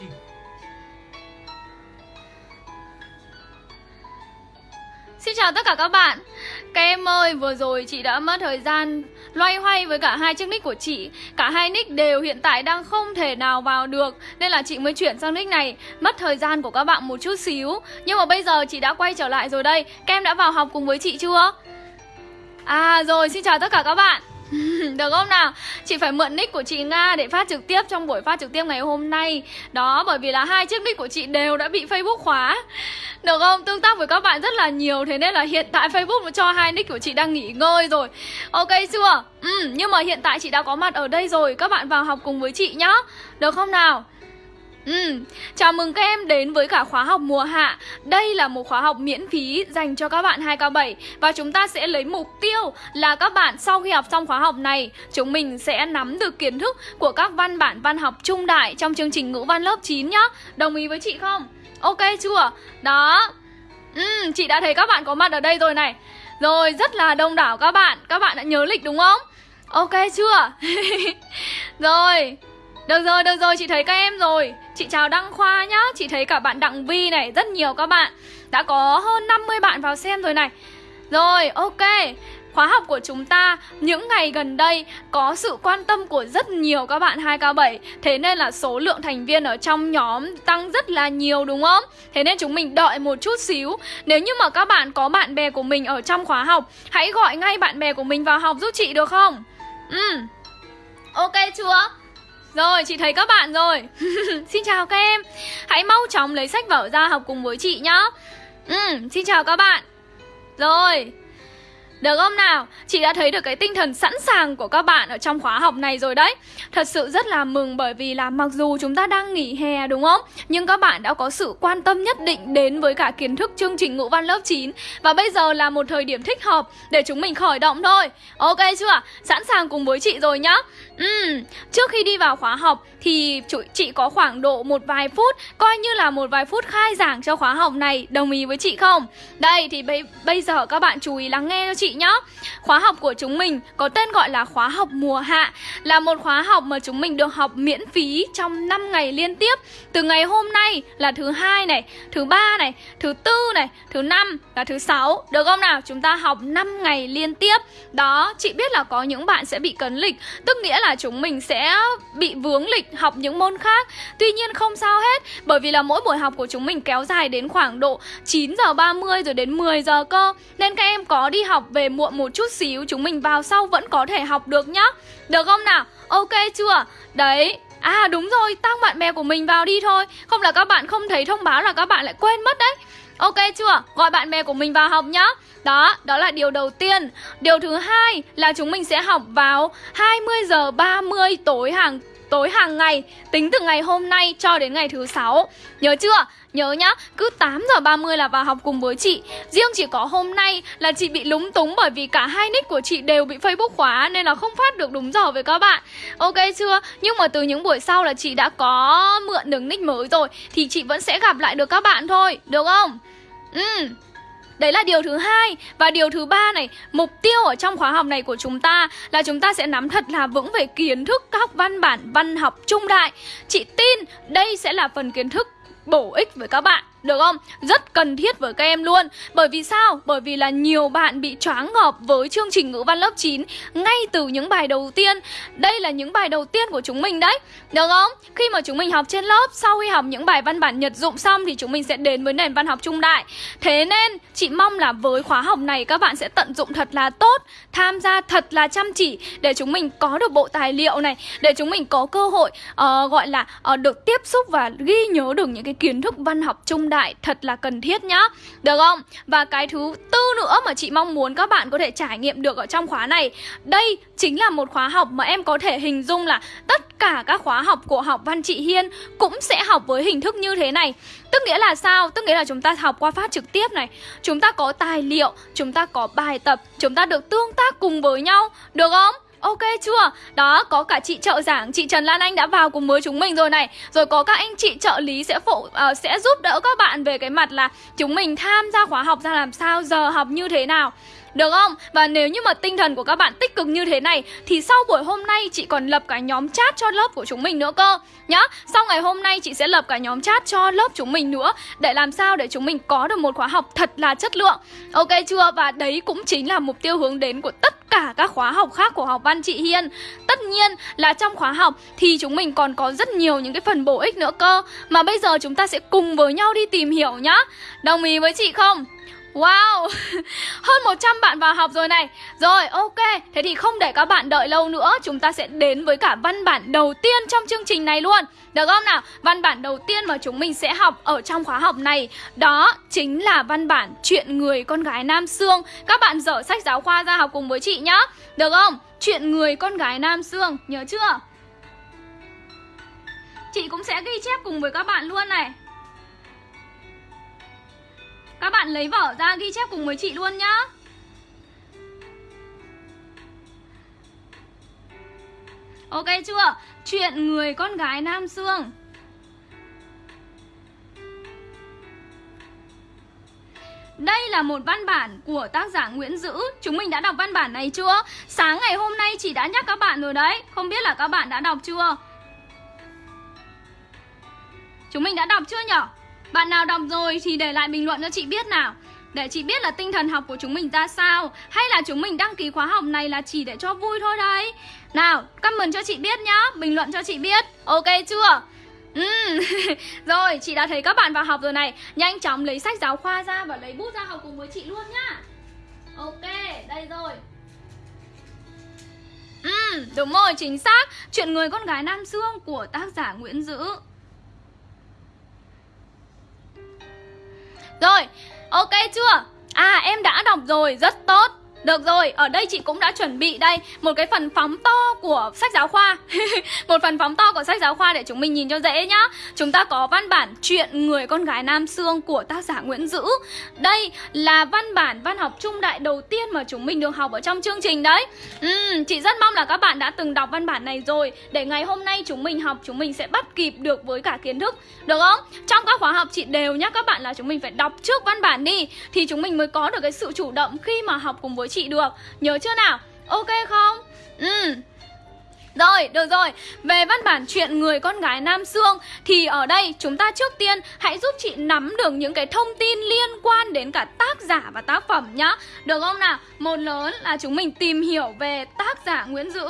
trình Xin chào tất cả các bạn. Các em ơi, vừa rồi chị đã mất thời gian loay hoay với cả hai chiếc nick của chị. Cả hai nick đều hiện tại đang không thể nào vào được Nên là chị mới chuyển sang nick này. Mất thời gian của các bạn một chút xíu. Nhưng mà bây giờ chị đã quay trở lại rồi đây. Các em đã vào học cùng với chị chưa? À rồi, xin chào tất cả các bạn. Được không nào? Chị phải mượn nick của chị Nga để phát trực tiếp trong buổi phát trực tiếp ngày hôm nay Đó, bởi vì là hai chiếc nick của chị đều đã bị Facebook khóa Được không? Tương tác với các bạn rất là nhiều Thế nên là hiện tại Facebook nó cho hai nick của chị đang nghỉ ngơi rồi Ok chưa? Ừ, nhưng mà hiện tại chị đã có mặt ở đây rồi Các bạn vào học cùng với chị nhá Được không nào? Ừ, chào mừng các em đến với cả khóa học mùa hạ Đây là một khóa học miễn phí dành cho các bạn 2K7 Và chúng ta sẽ lấy mục tiêu là các bạn sau khi học xong khóa học này Chúng mình sẽ nắm được kiến thức của các văn bản văn học trung đại trong chương trình ngữ văn lớp 9 nhá Đồng ý với chị không? Ok chưa? Đó Ừ, chị đã thấy các bạn có mặt ở đây rồi này Rồi, rất là đông đảo các bạn Các bạn đã nhớ lịch đúng không? Ok chưa? rồi được rồi, được rồi, chị thấy các em rồi. Chị chào Đăng Khoa nhá. Chị thấy cả bạn Đặng Vi này, rất nhiều các bạn. Đã có hơn 50 bạn vào xem rồi này. Rồi, ok. Khóa học của chúng ta những ngày gần đây có sự quan tâm của rất nhiều các bạn 2K7 Thế nên là số lượng thành viên ở trong nhóm tăng rất là nhiều đúng không? Thế nên chúng mình đợi một chút xíu. Nếu như mà các bạn có bạn bè của mình ở trong khóa học Hãy gọi ngay bạn bè của mình vào học giúp chị được không? Ừ. Ok chưa? Rồi, chị thấy các bạn rồi. Xin chào các em. Hãy mau chóng lấy sách vở ra học cùng với chị nhá. Ừ, xin chào các bạn. Rồi được không nào? Chị đã thấy được cái tinh thần sẵn sàng của các bạn ở trong khóa học này rồi đấy Thật sự rất là mừng bởi vì là mặc dù chúng ta đang nghỉ hè đúng không? Nhưng các bạn đã có sự quan tâm nhất định đến với cả kiến thức chương trình ngữ văn lớp 9 Và bây giờ là một thời điểm thích hợp để chúng mình khởi động thôi Ok chưa? Sẵn sàng cùng với chị rồi nhá Uhm, trước khi đi vào khóa học thì chị có khoảng độ một vài phút Coi như là một vài phút khai giảng cho khóa học này Đồng ý với chị không? Đây thì bây, bây giờ các bạn chú ý lắng nghe cho chị chị nhá. Khóa học của chúng mình có tên gọi là khóa học mùa hạ Là một khóa học mà chúng mình được học miễn phí trong 5 ngày liên tiếp. Từ ngày hôm nay là thứ hai này, thứ ba này, thứ tư này, thứ năm và thứ sáu. Được không nào? Chúng ta học 5 ngày liên tiếp. Đó, chị biết là có những bạn sẽ bị cấn lịch Tức nghĩa là chúng mình sẽ bị vướng lịch học những môn khác. Tuy nhiên không sao hết Bởi vì là mỗi buổi học của chúng mình kéo dài đến khoảng độ 9 giờ 30 rồi đến 10 giờ cơ. Nên các em có đi học về muộn một chút xíu Chúng mình vào sau vẫn có thể học được nhá Được không nào? Ok chưa? Đấy À đúng rồi, tăng bạn bè của mình vào đi thôi Không là các bạn không thấy thông báo là các bạn lại quên mất đấy Ok chưa? Gọi bạn bè của mình vào học nhá đó, đó là điều đầu tiên Điều thứ hai là chúng mình sẽ học vào 20 giờ 30 tối hàng tối hàng ngày Tính từ ngày hôm nay cho đến ngày thứ sáu Nhớ chưa? Nhớ nhá, cứ 8 giờ 30 là vào học cùng với chị Riêng chỉ có hôm nay là chị bị lúng túng bởi vì cả hai nick của chị đều bị Facebook khóa Nên là không phát được đúng giờ với các bạn Ok chưa? Nhưng mà từ những buổi sau là chị đã có mượn được nick mới rồi Thì chị vẫn sẽ gặp lại được các bạn thôi, được không? Ừ Đấy là điều thứ hai. Và điều thứ ba này, Mục tiêu ở trong khóa học này của chúng ta Là chúng ta sẽ nắm thật là vững về kiến thức Các văn bản văn học trung đại. Chị tin đây sẽ là phần kiến thức bổ ích với các bạn được không? Rất cần thiết với các em luôn Bởi vì sao? Bởi vì là nhiều bạn bị choáng ngợp với chương trình ngữ văn lớp 9 Ngay từ những bài đầu tiên Đây là những bài đầu tiên của chúng mình đấy Được không? Khi mà chúng mình học trên lớp Sau khi học những bài văn bản nhật dụng xong Thì chúng mình sẽ đến với nền văn học trung đại Thế nên chị mong là với khóa học này Các bạn sẽ tận dụng thật là tốt Tham gia thật là chăm chỉ Để chúng mình có được bộ tài liệu này Để chúng mình có cơ hội uh, gọi là uh, được tiếp xúc và ghi nhớ được những cái kiến thức văn học trung đại đại thật là cần thiết nhá Được không? Và cái thứ tư nữa mà chị mong muốn các bạn có thể trải nghiệm được ở trong khóa này Đây chính là một khóa học mà em có thể hình dung là tất cả các khóa học của học văn chị Hiên cũng sẽ học với hình thức như thế này Tức nghĩa là sao? Tức nghĩa là chúng ta học qua phát trực tiếp này Chúng ta có tài liệu, chúng ta có bài tập, chúng ta được tương tác cùng với nhau Được không? Ok chưa? Đó, có cả chị trợ giảng, chị Trần Lan Anh đã vào cùng với chúng mình rồi này. Rồi có các anh chị trợ lý sẽ phụ uh, sẽ giúp đỡ các bạn về cái mặt là Chúng mình tham gia khóa học ra làm sao, giờ học như thế nào được không? Và nếu như mà tinh thần của các bạn tích cực như thế này, Thì sau buổi hôm nay chị còn lập cả nhóm chat cho lớp của chúng mình nữa cơ Nhá, Sau ngày hôm nay chị sẽ lập cả nhóm chat cho lớp chúng mình nữa, Để làm sao để chúng mình có được một khóa học thật là chất lượng Ok chưa? Và đấy cũng chính là mục tiêu hướng đến của tất cả các khóa học khác của học văn chị Hiên Tất nhiên là trong khóa học thì chúng mình còn có rất nhiều những cái phần bổ ích nữa cơ Mà bây giờ chúng ta sẽ cùng với nhau đi tìm hiểu nhá Đồng ý với chị không? Wow, hơn 100 bạn vào học rồi này Rồi, ok, thế thì không để các bạn đợi lâu nữa Chúng ta sẽ đến với cả văn bản đầu tiên trong chương trình này luôn Được không nào? Văn bản đầu tiên mà chúng mình sẽ học ở trong khóa học này Đó chính là văn bản Chuyện người con gái Nam Sương Các bạn dở sách giáo khoa ra học cùng với chị nhá Được không? Chuyện người con gái Nam Sương, nhớ chưa? Chị cũng sẽ ghi chép cùng với các bạn luôn này các bạn lấy vở ra ghi chép cùng với chị luôn nhá Ok chưa? Chuyện người con gái Nam Sương Đây là một văn bản của tác giả Nguyễn Dữ Chúng mình đã đọc văn bản này chưa? Sáng ngày hôm nay chị đã nhắc các bạn rồi đấy Không biết là các bạn đã đọc chưa? Chúng mình đã đọc chưa nhở? Bạn nào đọc rồi thì để lại bình luận cho chị biết nào. Để chị biết là tinh thần học của chúng mình ra sao Hay là chúng mình đăng ký khóa học này là chỉ để cho vui thôi đấy. Nào, comment cho chị biết nhá Bình luận cho chị biết. Ok chưa? Ừ. rồi, chị đã thấy các bạn vào học rồi này. Nhanh chóng lấy sách giáo khoa ra và lấy bút ra học cùng với chị luôn nhá. Ok, đây rồi. Ừ, đúng rồi, chính xác. Chuyện người con gái Nam xương của tác giả Nguyễn Dữ. Rồi, ok chưa? À em đã đọc rồi, rất tốt được rồi, ở đây chị cũng đã chuẩn bị đây Một cái phần phóng to của sách giáo khoa. Một phần phóng to của sách giáo khoa để chúng mình nhìn cho dễ nhá. Chúng ta có văn bản Chuyện người con gái Nam Sương của tác giả Nguyễn Dữ. Đây là văn bản văn học trung đại đầu tiên mà chúng mình được học ở trong chương trình đấy. Uhm, Chị rất mong là các bạn đã từng đọc văn bản này rồi. Để ngày hôm nay chúng mình học chúng mình sẽ bắt kịp được với cả kiến thức. Được không? Trong các khóa học chị đều nhắc các bạn là chúng mình phải đọc trước văn bản đi Thì chúng mình mới có được cái sự chủ động khi mà học cùng với chị chị được Nhớ chưa nào? Ok không? Ừ rồi, được rồi, về văn bản chuyện người con gái Nam xương Thì ở đây chúng ta trước tiên hãy giúp chị nắm được những cái thông tin liên quan đến cả tác giả và tác phẩm nhá Được không nào? Một lớn là chúng mình tìm hiểu về tác giả Nguyễn Dữ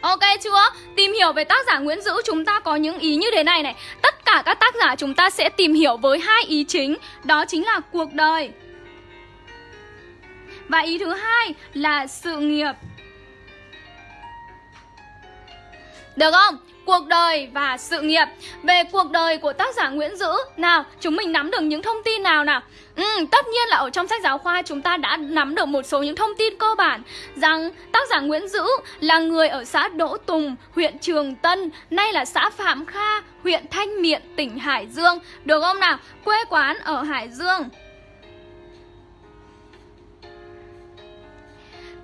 Ok chưa? Tìm hiểu về tác giả Nguyễn Dữ, chúng ta có những ý như thế này này Tất cả các tác giả chúng ta sẽ tìm hiểu với hai ý chính, Đó chính là cuộc đời Và ý thứ hai là sự nghiệp Được không? cuộc đời và sự nghiệp Về cuộc đời của tác giả Nguyễn Dữ Nào, chúng mình nắm được những thông tin nào nào Ừ, tất nhiên là ở trong sách giáo khoa chúng ta đã nắm được một số những thông tin cơ bản rằng tác giả Nguyễn Dữ là người ở xã Đỗ Tùng, huyện Trường Tân, nay là xã Phạm Kha, huyện Thanh Miện, tỉnh Hải Dương. Được không nào? Quê quán ở Hải Dương.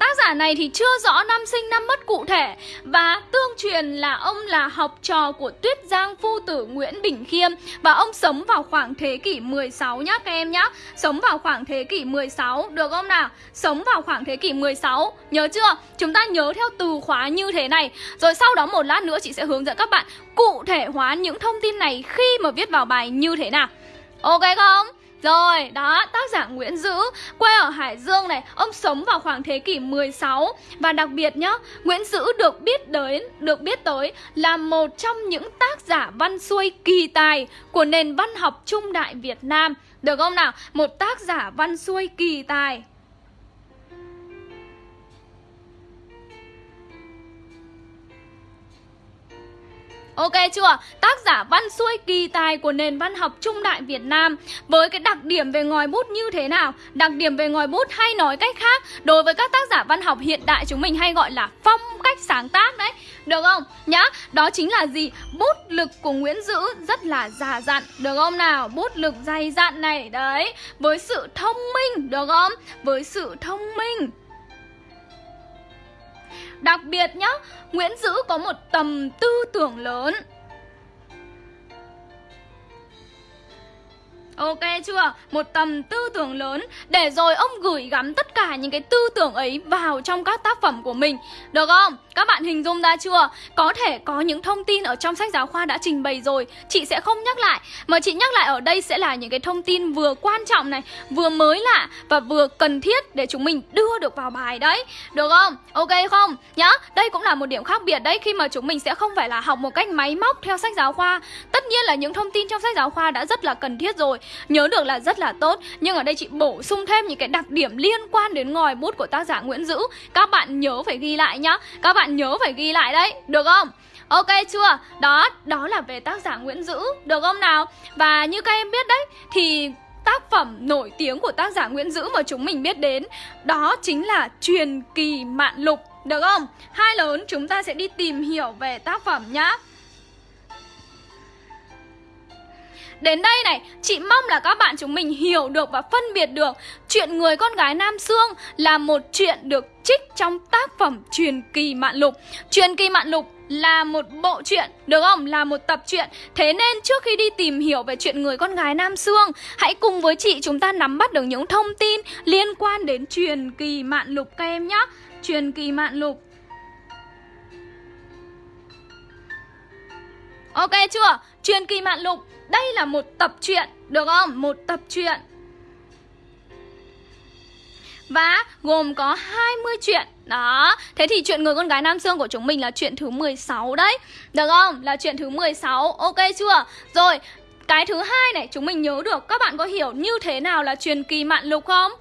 Tác giả này thì chưa rõ năm sinh năm mất cụ thể và tương truyền là ông là học trò của Tuyết Giang phu tử Nguyễn Bình Khiêm và ông sống vào khoảng thế kỷ 16 nhá các em nhá. Sống vào khoảng thế kỷ 16 được không nào? Sống vào khoảng thế kỷ 16 nhớ chưa? Chúng ta nhớ theo từ khóa như thế này. Rồi sau đó một lát nữa chị sẽ hướng dẫn các bạn cụ thể hóa những thông tin này khi mà viết vào bài như thế nào. Ok không? Rồi, đó, tác giả Nguyễn Dữ, quê ở Hải Dương này, ông sống vào khoảng thế kỷ 16 và đặc biệt nhá, Nguyễn Dữ được biết đến, được biết tới là một trong những tác giả văn xuôi kỳ tài của nền văn học trung đại Việt Nam. Được không nào? Một tác giả văn xuôi kỳ tài. Ok chưa? Tác giả văn xuôi kỳ tài của nền văn học trung đại Việt Nam Với cái đặc điểm về ngòi bút như thế nào? Đặc điểm về ngòi bút hay nói cách khác Đối với các tác giả văn học hiện đại chúng mình hay gọi là phong cách sáng tác đấy Được không? Nhá, đó chính là gì? Bút lực của Nguyễn Dữ rất là già dặn Được không nào? Bút lực dày dặn này Đấy, với sự thông minh Được không? Với sự thông minh Đặc biệt nhá, Nguyễn Dữ có một tầm tư tưởng lớn. Ok chưa? Một tầm tư tưởng lớn Để rồi ông gửi gắm tất cả những cái tư tưởng ấy vào trong các tác phẩm của mình Được không? Các bạn hình dung ra chưa? Có thể có những thông tin ở trong sách giáo khoa đã trình bày rồi Chị sẽ không nhắc lại Mà chị nhắc lại ở đây sẽ là những cái thông tin vừa quan trọng này Vừa mới lạ Và vừa cần thiết để chúng mình đưa được vào bài đấy Được không? Ok không? Nhá, đây cũng là một điểm khác biệt đấy Khi mà chúng mình sẽ không phải là học một cách máy móc theo sách giáo khoa Tất nhiên là những thông tin trong sách giáo khoa đã rất là cần thiết rồi Nhớ được là rất là tốt Nhưng ở đây chị bổ sung thêm những cái đặc điểm liên quan đến ngòi bút của tác giả Nguyễn Dữ Các bạn nhớ phải ghi lại nhá Các bạn nhớ phải ghi lại đấy Được không? Ok chưa? Đó, đó là về tác giả Nguyễn Dữ Được không nào? Và như các em biết đấy Thì tác phẩm nổi tiếng của tác giả Nguyễn Dữ mà chúng mình biết đến Đó chính là Truyền kỳ Mạn Lục Được không? Hai lớn chúng ta sẽ đi tìm hiểu về tác phẩm nhá Đến đây này, chị mong là các bạn chúng mình hiểu được và phân biệt được Chuyện người con gái Nam Sương là một chuyện được trích trong tác phẩm Truyền kỳ Mạn Lục Truyền kỳ Mạn Lục là một bộ truyện, được không? Là một tập truyện Thế nên trước khi đi tìm hiểu về chuyện người con gái Nam Sương Hãy cùng với chị chúng ta nắm bắt được những thông tin liên quan đến truyền kỳ Mạn Lục các em nhé Truyền kỳ Mạn Lục Ok chưa? Truyền kỳ Mạn Lục đây là một tập truyện, được không? Một tập truyện và gồm có 20 chuyện Đó Thế thì chuyện người con gái Nam Sương của chúng mình là chuyện thứ 16 đấy Được không? Là chuyện thứ 16 Ok chưa? Rồi Cái thứ hai này chúng mình nhớ được Các bạn có hiểu như thế nào là truyền kỳ mạn lục không?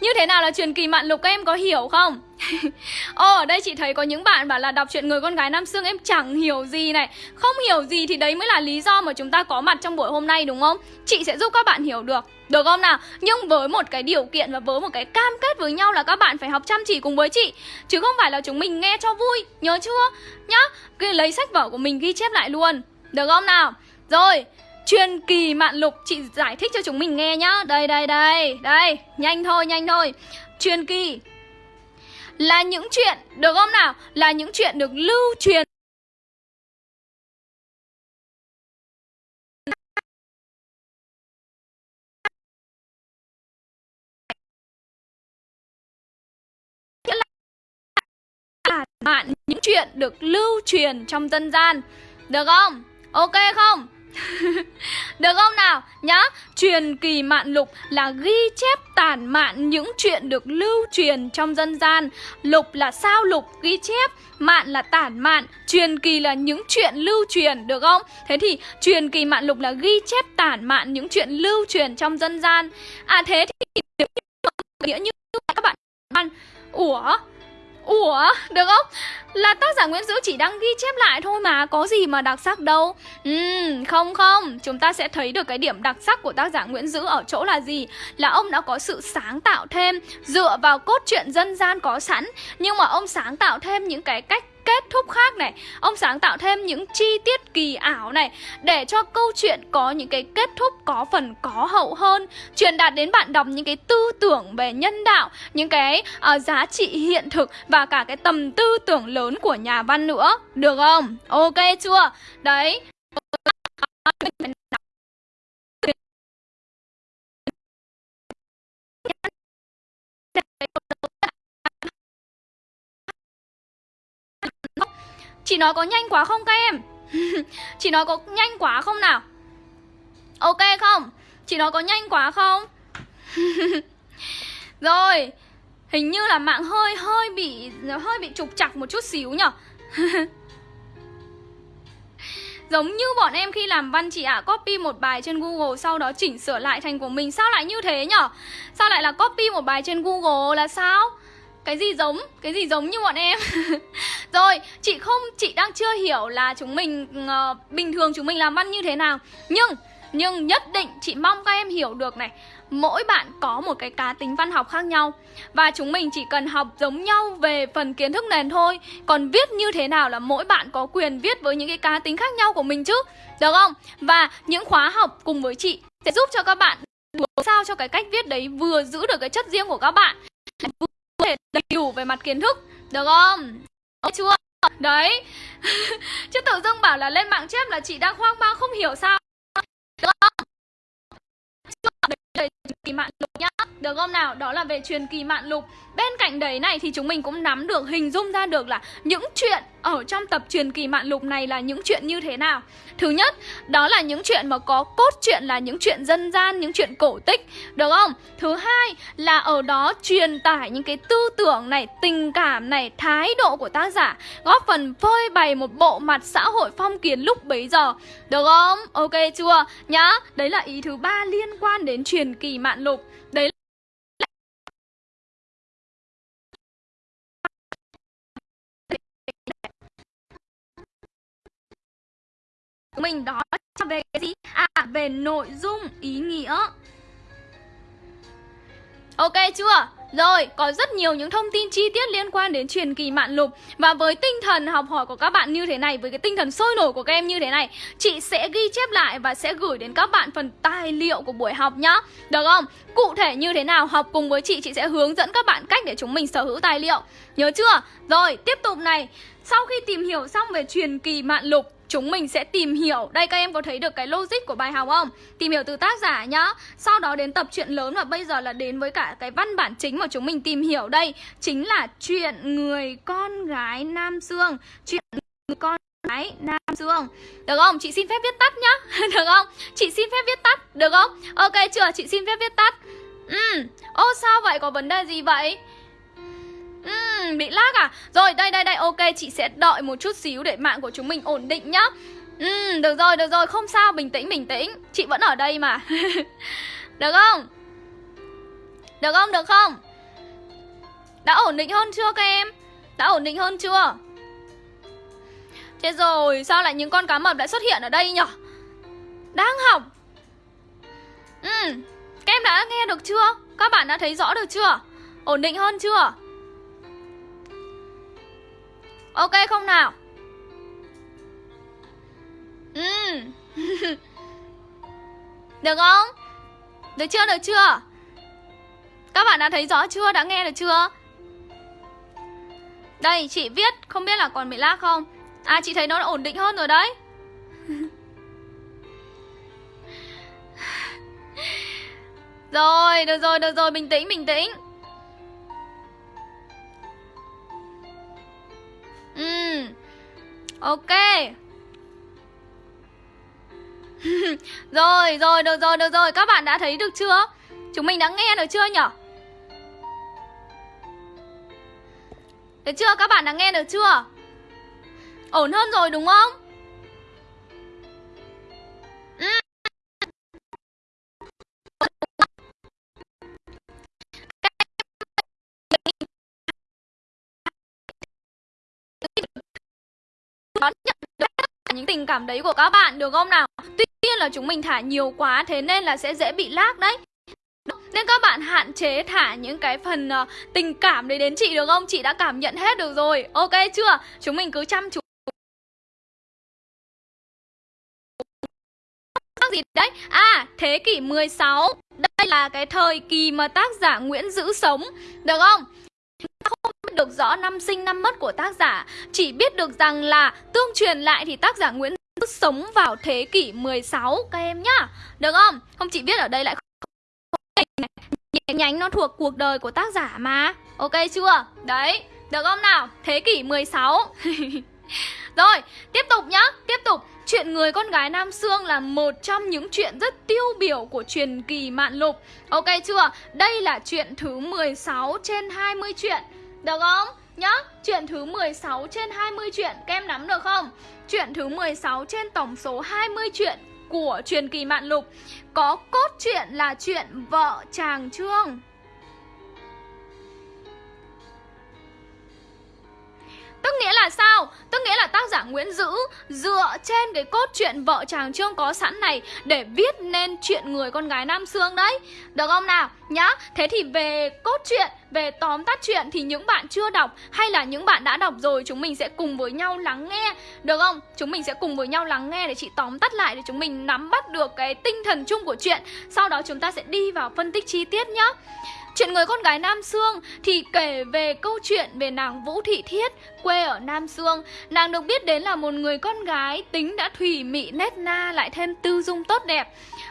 Như thế nào là truyền kỳ mạn lục các em có hiểu không? Ồ, ở đây chị thấy có những bạn bảo là đọc chuyện người con gái Nam Sương em chẳng hiểu gì này Không hiểu gì thì đấy mới là lý do mà chúng ta có mặt trong buổi hôm nay đúng không? Chị sẽ giúp các bạn hiểu được được không nào? Nhưng với một cái điều kiện và với một cái cam kết với nhau là các bạn phải học chăm chỉ cùng với chị Chứ không phải là chúng mình nghe cho vui, nhớ chưa? Nhá, cứ lấy sách vở của mình ghi chép lại luôn Được không nào? Rồi, Truyền kỳ mạn lục, Chị giải thích cho chúng mình nghe nhá. Đây đây đây Đây, Nhanh thôi nhanh thôi. Truyền kỳ Là những chuyện, Được không nào? Là những chuyện được lưu truyền. Mạn những chuyện được lưu truyền trong dân gian. Được không? Ok không? Được không nào? Nhá, truyền kỳ mạn lục là ghi chép tản mạn những chuyện được lưu truyền trong dân gian Lục là sao lục ghi chép Mạn là tản mạn, truyền kỳ là những chuyện lưu truyền, được không? Thế thì truyền kỳ mạn lục là ghi chép tản mạn những chuyện lưu truyền trong dân gian À thế thì nghĩa như các bạn ăn Ủa, Ủa, được không? Là tác giả Nguyễn Dữ chỉ đang ghi chép lại thôi mà Có gì mà đặc sắc đâu. Ừm, không không Chúng ta sẽ thấy được cái điểm đặc sắc của tác giả Nguyễn Dữ ở chỗ là gì? Là ông đã có sự sáng tạo thêm Dựa vào cốt truyện dân gian có sẵn. Nhưng mà ông sáng tạo thêm những cái cách kết thúc khác này Ông sáng tạo thêm những chi tiết kỳ ảo này Để cho câu chuyện có những cái kết thúc có phần có hậu hơn Truyền đạt đến bạn đọc những cái tư tưởng về nhân đạo Những cái uh, giá trị hiện thực Và cả cái tầm tư tưởng lớn của nhà văn nữa Được không? Ok chưa? Đấy Chị nói có nhanh quá không các em? chị nói có nhanh quá không nào? Ok không? Chị nói có nhanh quá không? Rồi Hình như là mạng hơi hơi bị hơi bị trục chặt một chút xíu nhở Giống như bọn em khi làm văn chị ạ à, Copy một bài trên Google Sau đó chỉnh sửa lại thành của mình Sao lại như thế nhở Sao lại là copy một bài trên Google là sao cái gì giống? Cái gì giống như bọn em? Rồi chị không chị đang chưa hiểu là chúng mình uh, bình thường chúng mình làm văn như thế nào. Nhưng nhưng nhất định chị mong các em hiểu được này. Mỗi bạn có một cái cá tính văn học khác nhau. Và chúng mình chỉ cần học giống nhau về phần kiến thức nền thôi. Còn viết như thế nào là mỗi bạn có quyền viết với những cái cá tính khác nhau của mình chứ. Được không? Và những khóa học cùng với chị sẽ giúp cho các bạn sao cho cái cách viết đấy vừa giữ được cái chất riêng của các bạn thể đầy đủ về mặt kiến thức Được không? Ok chưa? Đấy Chứ tự dưng bảo là lên mạng chép là chị đang hoang mang không hiểu sao Được không? về kỳ mạn lục nhá Được không nào? Đó là về truyền kỳ mạn lục Bên cạnh đấy này thì chúng mình cũng nắm được, hình dung ra được là những chuyện ở trong tập truyền kỳ mạn lục này là những chuyện như thế nào Thứ nhất, đó là những chuyện mà có cốt truyện là những chuyện dân gian, những chuyện cổ tích Được không? Thứ hai là ở đó truyền tải những cái tư tưởng này, tình cảm này, thái độ của tác giả Góp phần phơi bày một bộ mặt xã hội phong kiến lúc bấy giờ Được không? Ok chưa? Nhá, đấy là ý thứ ba liên quan đến truyền kỳ mạn lục Đấy mình đó về cái gì? À về nội dung, ý nghĩa Ok chưa? Rồi, có rất nhiều những thông tin chi tiết liên quan đến truyền kỳ mạn lục Và với tinh thần học hỏi của các bạn như thế này Với cái tinh thần sôi nổi của các em như thế này Chị sẽ ghi chép lại và sẽ gửi đến các bạn phần tài liệu của buổi học nhá Được không? Cụ thể như thế nào học cùng với chị Chị sẽ hướng dẫn các bạn cách để chúng mình sở hữu tài liệu Nhớ chưa? Rồi, tiếp tục này Sau khi tìm hiểu xong về truyền kỳ mạn lục chúng mình sẽ tìm hiểu Đây, các em có thấy được cái logic của bài học không? Tìm hiểu từ tác giả nhá Sau đó đến tập truyện lớn và bây giờ là đến với cả cái văn bản chính mà chúng mình tìm hiểu đây Chính là chuyện người con gái Nam Dương Chuyện người con gái Nam Dương Được không? Chị xin phép viết tắt nhá Được không? Chị xin phép viết tắt Được không? Ok chưa? Chị xin phép viết tắt Ừ Ô, sao vậy? Có vấn đề gì vậy? Uhm, bị lag à? Rồi đây đây đây ok chị sẽ đợi một chút xíu để mạng của chúng mình ổn định nhá uhm, Được rồi được rồi không sao bình tĩnh bình tĩnh Chị vẫn ở đây mà Được không? Được không được không? Đã ổn định hơn chưa các em? Đã ổn định hơn chưa? Thế rồi sao lại những con cá mập lại xuất hiện ở đây nhỉ? Đang học uhm, Các em đã nghe được chưa? Các bạn đã thấy rõ được chưa? Ổn định hơn chưa? Ok không nào? Ừ. được không? Được chưa, được chưa? Các bạn đã thấy rõ chưa, đã nghe được chưa? Đây, chị viết, không biết là còn bị lag không? À, chị thấy nó đã ổn định hơn rồi đấy Rồi, được rồi, được rồi, bình tĩnh, bình tĩnh Ừ Ok Rồi, rồi, được rồi, được rồi Các bạn đã thấy được chưa? Chúng mình đã nghe được chưa nhở Được chưa? Các bạn đã nghe được chưa? Ổn hơn rồi đúng không? Những tình cảm đấy của các bạn được không nào? Tuy nhiên là chúng mình thả nhiều quá thế nên là sẽ dễ bị lag đấy. Nên các bạn hạn chế thả những cái phần uh, tình cảm đấy đến chị được không? Chị đã cảm nhận hết được rồi. Ok chưa? Chúng mình cứ chăm chú gì đấy? À, thế kỷ 16 Đây là cái thời kỳ mà tác giả Nguyễn Giữ sống Được không? Biết được rõ năm sinh năm mất của tác giả Chỉ biết được rằng là tương truyền lại thì tác giả Nguyễn sống vào thế kỷ 16 các em nhá Được không? Không chỉ biết ở đây lại nhánh nhánh nó thuộc cuộc đời của tác giả mà Ok chưa? Đấy, được không nào? Thế kỷ 16 Rồi, tiếp tục nhá, tiếp tục Chuyện người con gái Nam Sương là một trong những chuyện rất tiêu biểu của truyền kỳ Mạn Lục Ok chưa? Đây là chuyện thứ 16 trên 20 chuyện được không? Nhá, chuyện thứ 16 trên 20 chuyện Các em nắm được không? Chuyện thứ 16 trên tổng số 20 chuyện của truyền kỳ Mạn Lục Có cốt truyện là chuyện vợ chàng Trương Tức nghĩa là sao? Tức nghĩa là tác giả Nguyễn Dữ dựa trên cái cốt truyện vợ chàng Trương có sẵn này để viết nên chuyện người con gái Nam Sương đấy. Được không nào? Nhá. Thế thì về cốt truyện, về tóm tắt chuyện thì những bạn chưa đọc hay là những bạn đã đọc rồi chúng mình sẽ cùng với nhau lắng nghe. Được không? Chúng mình sẽ cùng với nhau lắng nghe để chị tóm tắt lại để chúng mình nắm bắt được cái tinh thần chung của chuyện. Sau đó chúng ta sẽ đi vào phân tích chi tiết nhá. Chuyện người con gái Nam Sương thì kể về câu chuyện về nàng Vũ Thị Thiết, quê ở Nam Sương. Nàng được biết đến là một người con gái tính đã thủy mị nét na lại thêm tư dung tốt đẹp.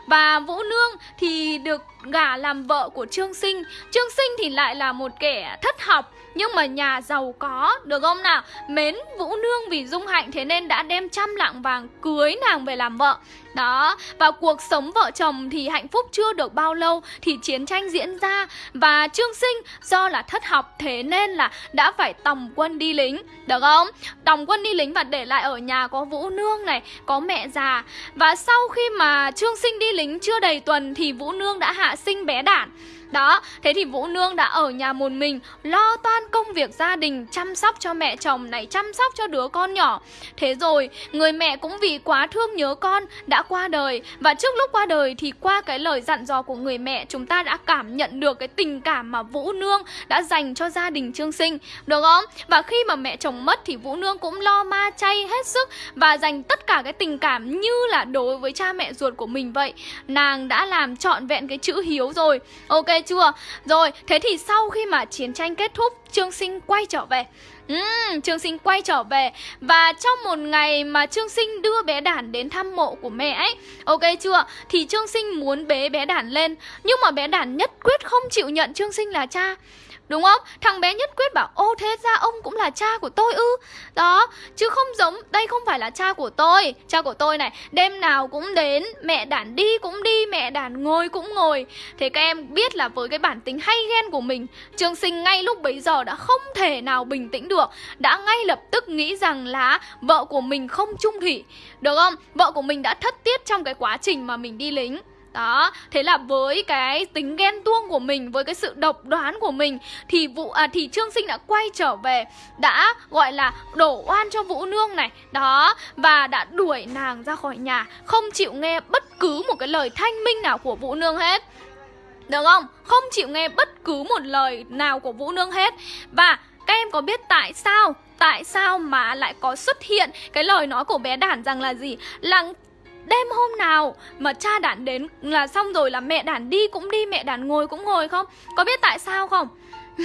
Và Vũ Nương thì được gả làm vợ của Trương Sinh. Trương Sinh thì lại là một kẻ thất học nhưng mà nhà giàu có, được không nào? Mến Vũ Nương vì dung hạnh thế nên đã đem trăm lạng vàng cưới nàng về làm vợ. Đó, và cuộc sống vợ chồng thì hạnh phúc chưa được bao lâu thì chiến tranh diễn ra và Trương Sinh do là thất học thế nên là đã phải tòng quân đi lính, được không? Tòng quân đi lính và để lại ở nhà có Vũ Nương này, có mẹ già. Và sau khi mà Trương Sinh đi lính chưa đầy tuần thì Vũ Nương đã hạ sinh bé đản. Đó, thế thì Vũ Nương đã ở nhà một mình Lo toan công việc gia đình Chăm sóc cho mẹ chồng này Chăm sóc cho đứa con nhỏ. Thế rồi, người mẹ cũng vì quá thương nhớ con Đã qua đời. Và trước lúc qua đời thì qua cái lời dặn dò của người mẹ Chúng ta đã cảm nhận được cái tình cảm mà Vũ Nương đã dành cho gia đình Trương Sinh Được không? Và khi mà mẹ chồng mất thì Vũ Nương cũng lo ma chay hết sức Và dành tất cả cái tình cảm như là đối với cha mẹ ruột của mình vậy. Nàng đã làm trọn vẹn cái chữ hiếu rồi. Ok chưa? Rồi, thế thì sau khi mà chiến tranh kết thúc, Trương Sinh quay trở về. Uhm, Trương Sinh quay trở về Và trong một ngày mà Trương Sinh đưa bé Đản đến thăm mộ của mẹ ấy Ok chưa? Thì Trương Sinh muốn bế bé Đản lên Nhưng mà bé Đản nhất quyết không chịu nhận Trương Sinh là cha Đúng không? Thằng bé nhất quyết bảo Ô thế ra ông cũng là cha của tôi ư? Đó, chứ không giống Đây không phải là cha của tôi. Cha của tôi này, đêm nào cũng đến Mẹ đản đi cũng đi, mẹ đản ngồi cũng ngồi. Thế các em biết là với cái bản tính hay ghen của mình Trường sinh ngay lúc bấy giờ đã không thể nào bình tĩnh được. Đã ngay lập tức nghĩ rằng là Vợ của mình không trung thủy. Được không? Vợ của mình đã thất tiết trong cái quá trình mà mình đi lính đó, thế là với cái tính ghen tuông của mình, với cái sự độc đoán của mình thì vụ à, thì Trương Sinh đã quay trở về, đã gọi là đổ oan cho Vũ Nương này. Đó, và đã đuổi nàng ra khỏi nhà, không chịu nghe bất cứ một cái lời thanh minh nào của Vũ Nương hết. Được không? Không chịu nghe bất cứ một lời nào của Vũ Nương hết. Và các em có biết tại sao Tại sao mà lại có xuất hiện cái lời nói của bé đản rằng là gì? Là Đêm hôm nào mà cha đản đến là xong rồi là mẹ đản đi cũng đi, mẹ đản ngồi cũng ngồi không? Có biết tại sao không?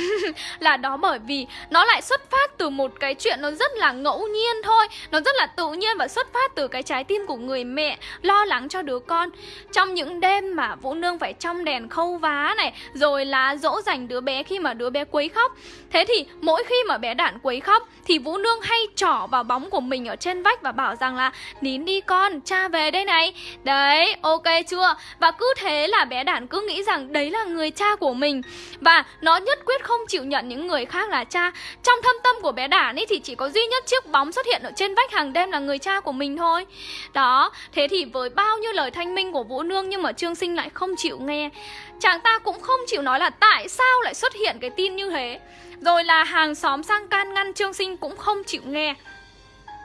là đó bởi vì nó lại xuất phát từ một cái chuyện nó rất là ngẫu nhiên thôi. Nó rất là tự nhiên và xuất phát từ cái trái tim của người mẹ lo lắng cho đứa con. Trong những đêm mà Vũ Nương phải trong đèn khâu vá này Rồi là dỗ dành đứa bé khi mà đứa bé quấy khóc. Thế thì mỗi khi mà bé đạn quấy khóc Thì Vũ Nương hay trỏ vào bóng của mình ở trên vách và bảo rằng là Nín đi con, cha về đây này. Đấy, ok chưa? Và cứ thế là bé đạn cứ nghĩ rằng đấy là người cha của mình. Và nó nhất quyết không chịu nhận những người khác là cha. Trong thâm tâm của bé Đản ấy thì chỉ có duy nhất chiếc bóng xuất hiện ở trên vách hàng đêm là người cha của mình thôi. Đó, thế thì với bao nhiêu lời thanh minh của Vũ Nương nhưng mà Trương Sinh lại không chịu nghe. Chàng ta cũng không chịu nói là tại sao lại xuất hiện cái tin như thế. Rồi là hàng xóm sang can ngăn Trương Sinh cũng không chịu nghe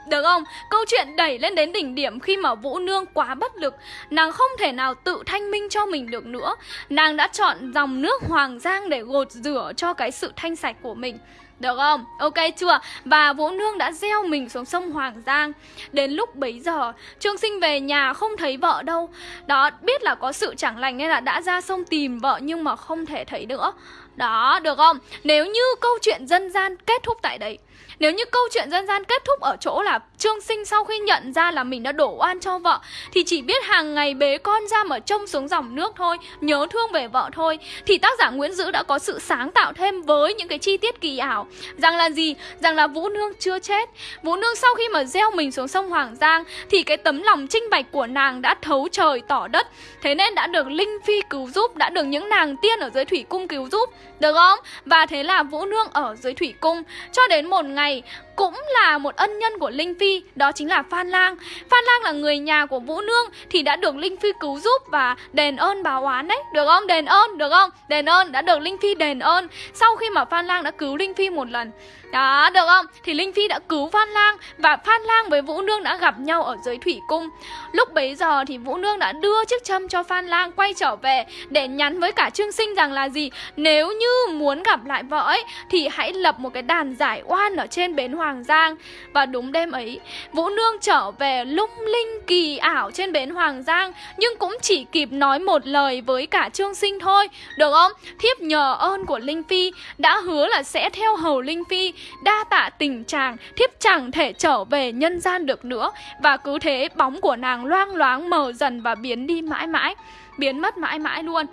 được không? Câu chuyện đẩy lên đến đỉnh điểm khi mà Vũ Nương quá bất lực Nàng không thể nào tự thanh minh cho mình được nữa Nàng đã chọn dòng nước Hoàng Giang để gột rửa cho cái sự thanh sạch của mình được không? Ok chưa? Và Vũ Nương đã gieo mình xuống sông Hoàng Giang Đến lúc bấy giờ Trương Sinh về nhà không thấy vợ đâu Đó, biết là có sự chẳng lành nên là đã ra sông tìm vợ nhưng mà không thể thấy nữa Đó, được không? Nếu như câu chuyện dân gian kết thúc tại đấy nếu như câu chuyện dân gian kết thúc ở chỗ là Trương Sinh sau khi nhận ra là mình đã đổ oan cho vợ, Thì chỉ biết hàng ngày bế con ra mà trông xuống dòng nước thôi, Nhớ thương về vợ thôi, Thì tác giả Nguyễn Dữ đã có sự sáng tạo thêm với những cái chi tiết kỳ ảo Rằng là gì? Rằng là Vũ Nương chưa chết Vũ Nương sau khi mà gieo mình xuống sông Hoàng Giang, Thì cái tấm lòng trinh bạch của nàng đã thấu trời tỏ đất Thế nên đã được Linh Phi cứu giúp, Đã được những nàng tiên ở dưới thủy cung cứu giúp, Được không? Và thế là Vũ Nương ở dưới thủy cung Cho đến một ngày ngay cũng là một ân nhân của Linh Phi, đó chính là Phan Lang. Phan Lang là người nhà của Vũ Nương thì đã được Linh Phi cứu giúp và đền ơn báo oán đấy, được không? Đền ơn, được không? Đền ơn, đã được Linh Phi đền ơn sau khi mà Phan Lang đã cứu Linh Phi một lần. Đó, được không? Thì Linh Phi đã cứu Phan Lang và Phan Lang với Vũ Nương đã gặp nhau ở dưới thủy cung. Lúc bấy giờ thì Vũ Nương đã đưa chiếc châm cho Phan Lang quay trở về để nhắn với cả Trương Sinh rằng là gì? Nếu như muốn gặp lại vợ ấy thì hãy lập một cái đàn giải oan ở trên bến Hoàng Giang. Và đúng đêm ấy, Vũ Nương trở về lung linh kỳ ảo trên bến Hoàng Giang nhưng cũng chỉ kịp nói một lời với cả Trương Sinh thôi, được không? Thiếp nhờ ơn của Linh Phi đã hứa là sẽ theo hầu Linh Phi Đa tạ tình chàng Thiếp chẳng thể trở về nhân gian được nữa Và cứ thế bóng của nàng loang loáng mờ dần và biến đi mãi mãi Biến mất mãi mãi luôn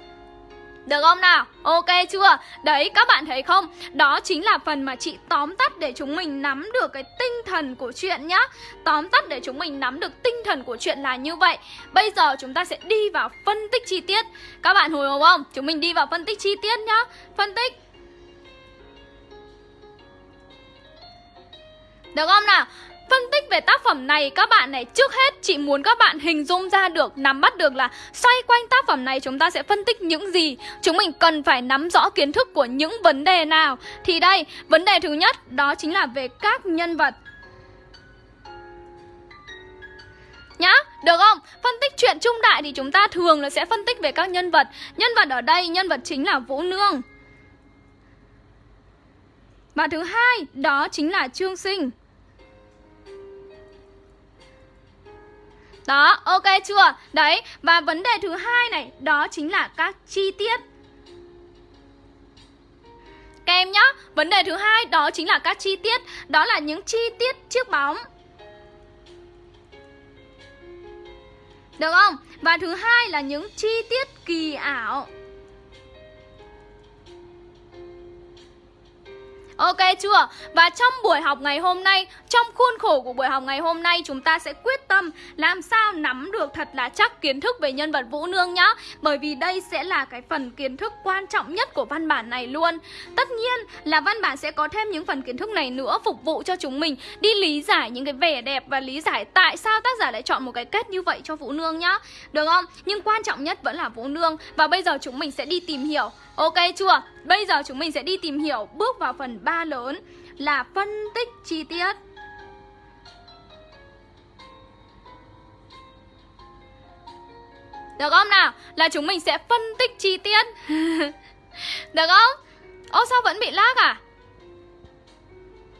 được không nào? Ok chưa? Đấy, các bạn thấy không? Đó chính là phần mà chị tóm tắt để chúng mình nắm được cái tinh thần của chuyện nhá Tóm tắt để chúng mình nắm được tinh thần của chuyện là như vậy Bây giờ chúng ta sẽ đi vào phân tích chi tiết Các bạn hồi hộp không? Chúng mình đi vào phân tích chi tiết nhá Phân tích Được không nào? Phân tích về tác phẩm này các bạn này Trước hết chị muốn các bạn hình dung ra được Nắm bắt được là xoay quanh tác phẩm này Chúng ta sẽ phân tích những gì. Chúng mình cần phải nắm rõ kiến thức của những vấn đề nào. Thì đây, vấn đề thứ nhất Đó chính là về các nhân vật. Nhá, được không? Phân tích chuyện trung đại thì chúng ta thường là sẽ phân tích về các nhân vật. Nhân vật ở đây, nhân vật chính là Vũ Nương. Và thứ hai, đó chính là Trương Sinh. Đó, ok chưa? Đấy, và vấn đề thứ hai này, đó chính là các chi tiết Các em nhá, vấn đề thứ hai đó chính là các chi tiết Đó là những chi tiết chiếc bóng Được không? Và thứ hai là những chi tiết kỳ ảo Ok chưa? Và trong buổi học ngày hôm nay, trong khuôn khổ của buổi học ngày hôm nay, chúng ta sẽ quyết tâm làm sao nắm được thật là chắc kiến thức về nhân vật Vũ Nương nhá. Bởi vì đây sẽ là cái phần kiến thức quan trọng nhất của văn bản này luôn. Tất nhiên là văn bản sẽ có thêm những phần kiến thức này nữa phục vụ cho chúng mình đi lý giải những cái vẻ đẹp và lý giải tại sao tác giả lại chọn một cái kết như vậy cho Vũ Nương nhá. Được không? Nhưng quan trọng nhất vẫn là Vũ Nương và bây giờ chúng mình sẽ đi tìm hiểu Ok chưa? Bây giờ chúng mình sẽ đi tìm hiểu bước vào phần 3 lớn là phân tích chi tiết. Được không nào? Là chúng mình sẽ phân tích chi tiết. Được không? Ô, sao vẫn bị lag à?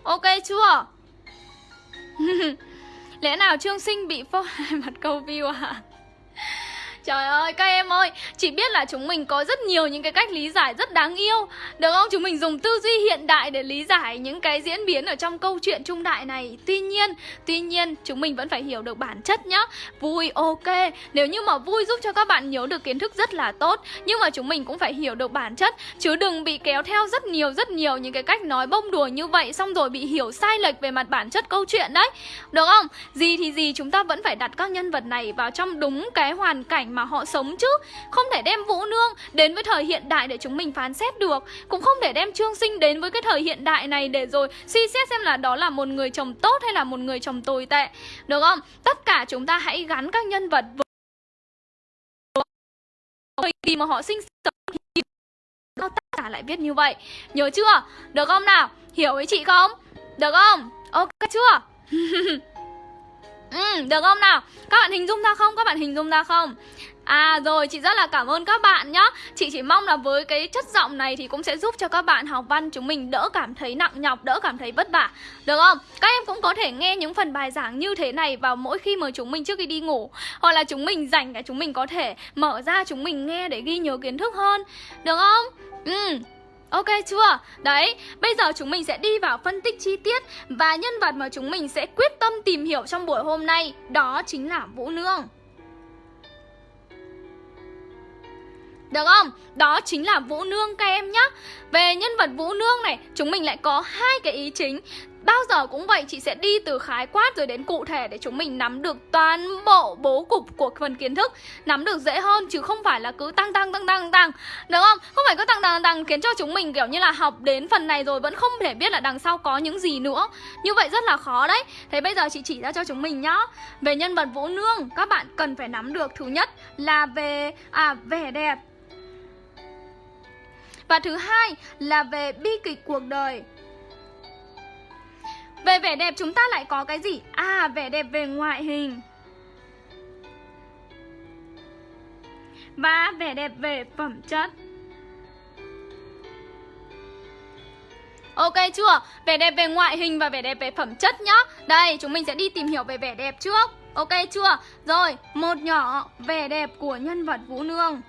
Ok chưa? Lẽ nào Trương Sinh bị phô hai mặt câu view à? Trời ơi, các em ơi, chỉ biết là chúng mình có rất nhiều những cái cách lý giải rất đáng yêu. Được không? Chúng mình dùng tư duy hiện đại để lý giải những cái diễn biến ở trong câu chuyện trung đại này. Tuy nhiên, tuy nhiên chúng mình vẫn phải hiểu được bản chất nhá. Vui, ok, nếu như mà vui giúp cho các bạn nhớ được kiến thức rất là tốt Nhưng mà chúng mình cũng phải hiểu được bản chất. Chứ đừng bị kéo theo rất nhiều rất nhiều những cái cách nói bông đùa như vậy Xong rồi bị hiểu sai lệch về mặt bản chất câu chuyện đấy. Được không? Gì thì gì chúng ta vẫn phải đặt các nhân vật này vào trong đúng cái hoàn cảnh mà họ sống chứ Không thể đem Vũ Nương đến với thời hiện đại để chúng mình phán xét được Cũng không thể đem Trương Sinh đến với cái thời hiện đại này để rồi suy xét xem là đó là một người chồng tốt hay là một người chồng tồi tệ Được không? Tất cả chúng ta hãy gắn các nhân vật với thời kỳ mà họ sinh sống thì tất lại viết như vậy Nhớ chưa? Được không nào? Hiểu với chị không? Được không? Ok chưa? Ừ, được không nào? Các bạn hình dung ra không? Các bạn hình dung ra không? À rồi, chị rất là cảm ơn các bạn nhá Chị chỉ mong là với cái chất giọng này thì cũng sẽ giúp cho các bạn học văn chúng mình đỡ cảm thấy nặng nhọc, đỡ cảm thấy vất vả Được không? Các em cũng có thể nghe những phần bài giảng như thế này vào mỗi khi mà chúng mình trước khi đi ngủ Hoặc là chúng mình rảnh cả chúng mình có thể mở ra chúng mình nghe để ghi nhớ kiến thức hơn Được không? Ừ, Ok chưa? Đấy, bây giờ chúng mình sẽ đi vào phân tích chi tiết Và nhân vật mà chúng mình sẽ quyết tâm tìm hiểu trong buổi hôm nay Đó chính là Vũ Nương Được không? Đó chính là Vũ Nương các em nhé Về nhân vật Vũ Nương này Chúng mình lại có hai cái ý chính Bao giờ cũng vậy, chị sẽ đi từ khái quát rồi đến cụ thể để chúng mình nắm được toàn bộ bố cục của phần kiến thức Nắm được dễ hơn chứ không phải là cứ tăng tăng tăng tăng tăng. Được không? Không phải cứ tăng tăng tăng khiến cho chúng mình kiểu như là học đến phần này rồi vẫn không thể biết là đằng sau có những gì nữa. Như vậy rất là khó đấy. Thế bây giờ chị chỉ ra cho chúng mình nhá. Về nhân vật Vũ Nương, các bạn cần phải nắm được thứ nhất là về à vẻ đẹp. Và thứ hai là về bi kịch cuộc đời. Về vẻ đẹp chúng ta lại có cái gì? À, vẻ đẹp về ngoại hình Và vẻ đẹp về phẩm chất Ok chưa? Vẻ đẹp về ngoại hình và vẻ đẹp về phẩm chất nhá Đây, chúng mình sẽ đi tìm hiểu về vẻ đẹp trước Ok chưa? Rồi, một nhỏ vẻ đẹp của nhân vật Vũ Nương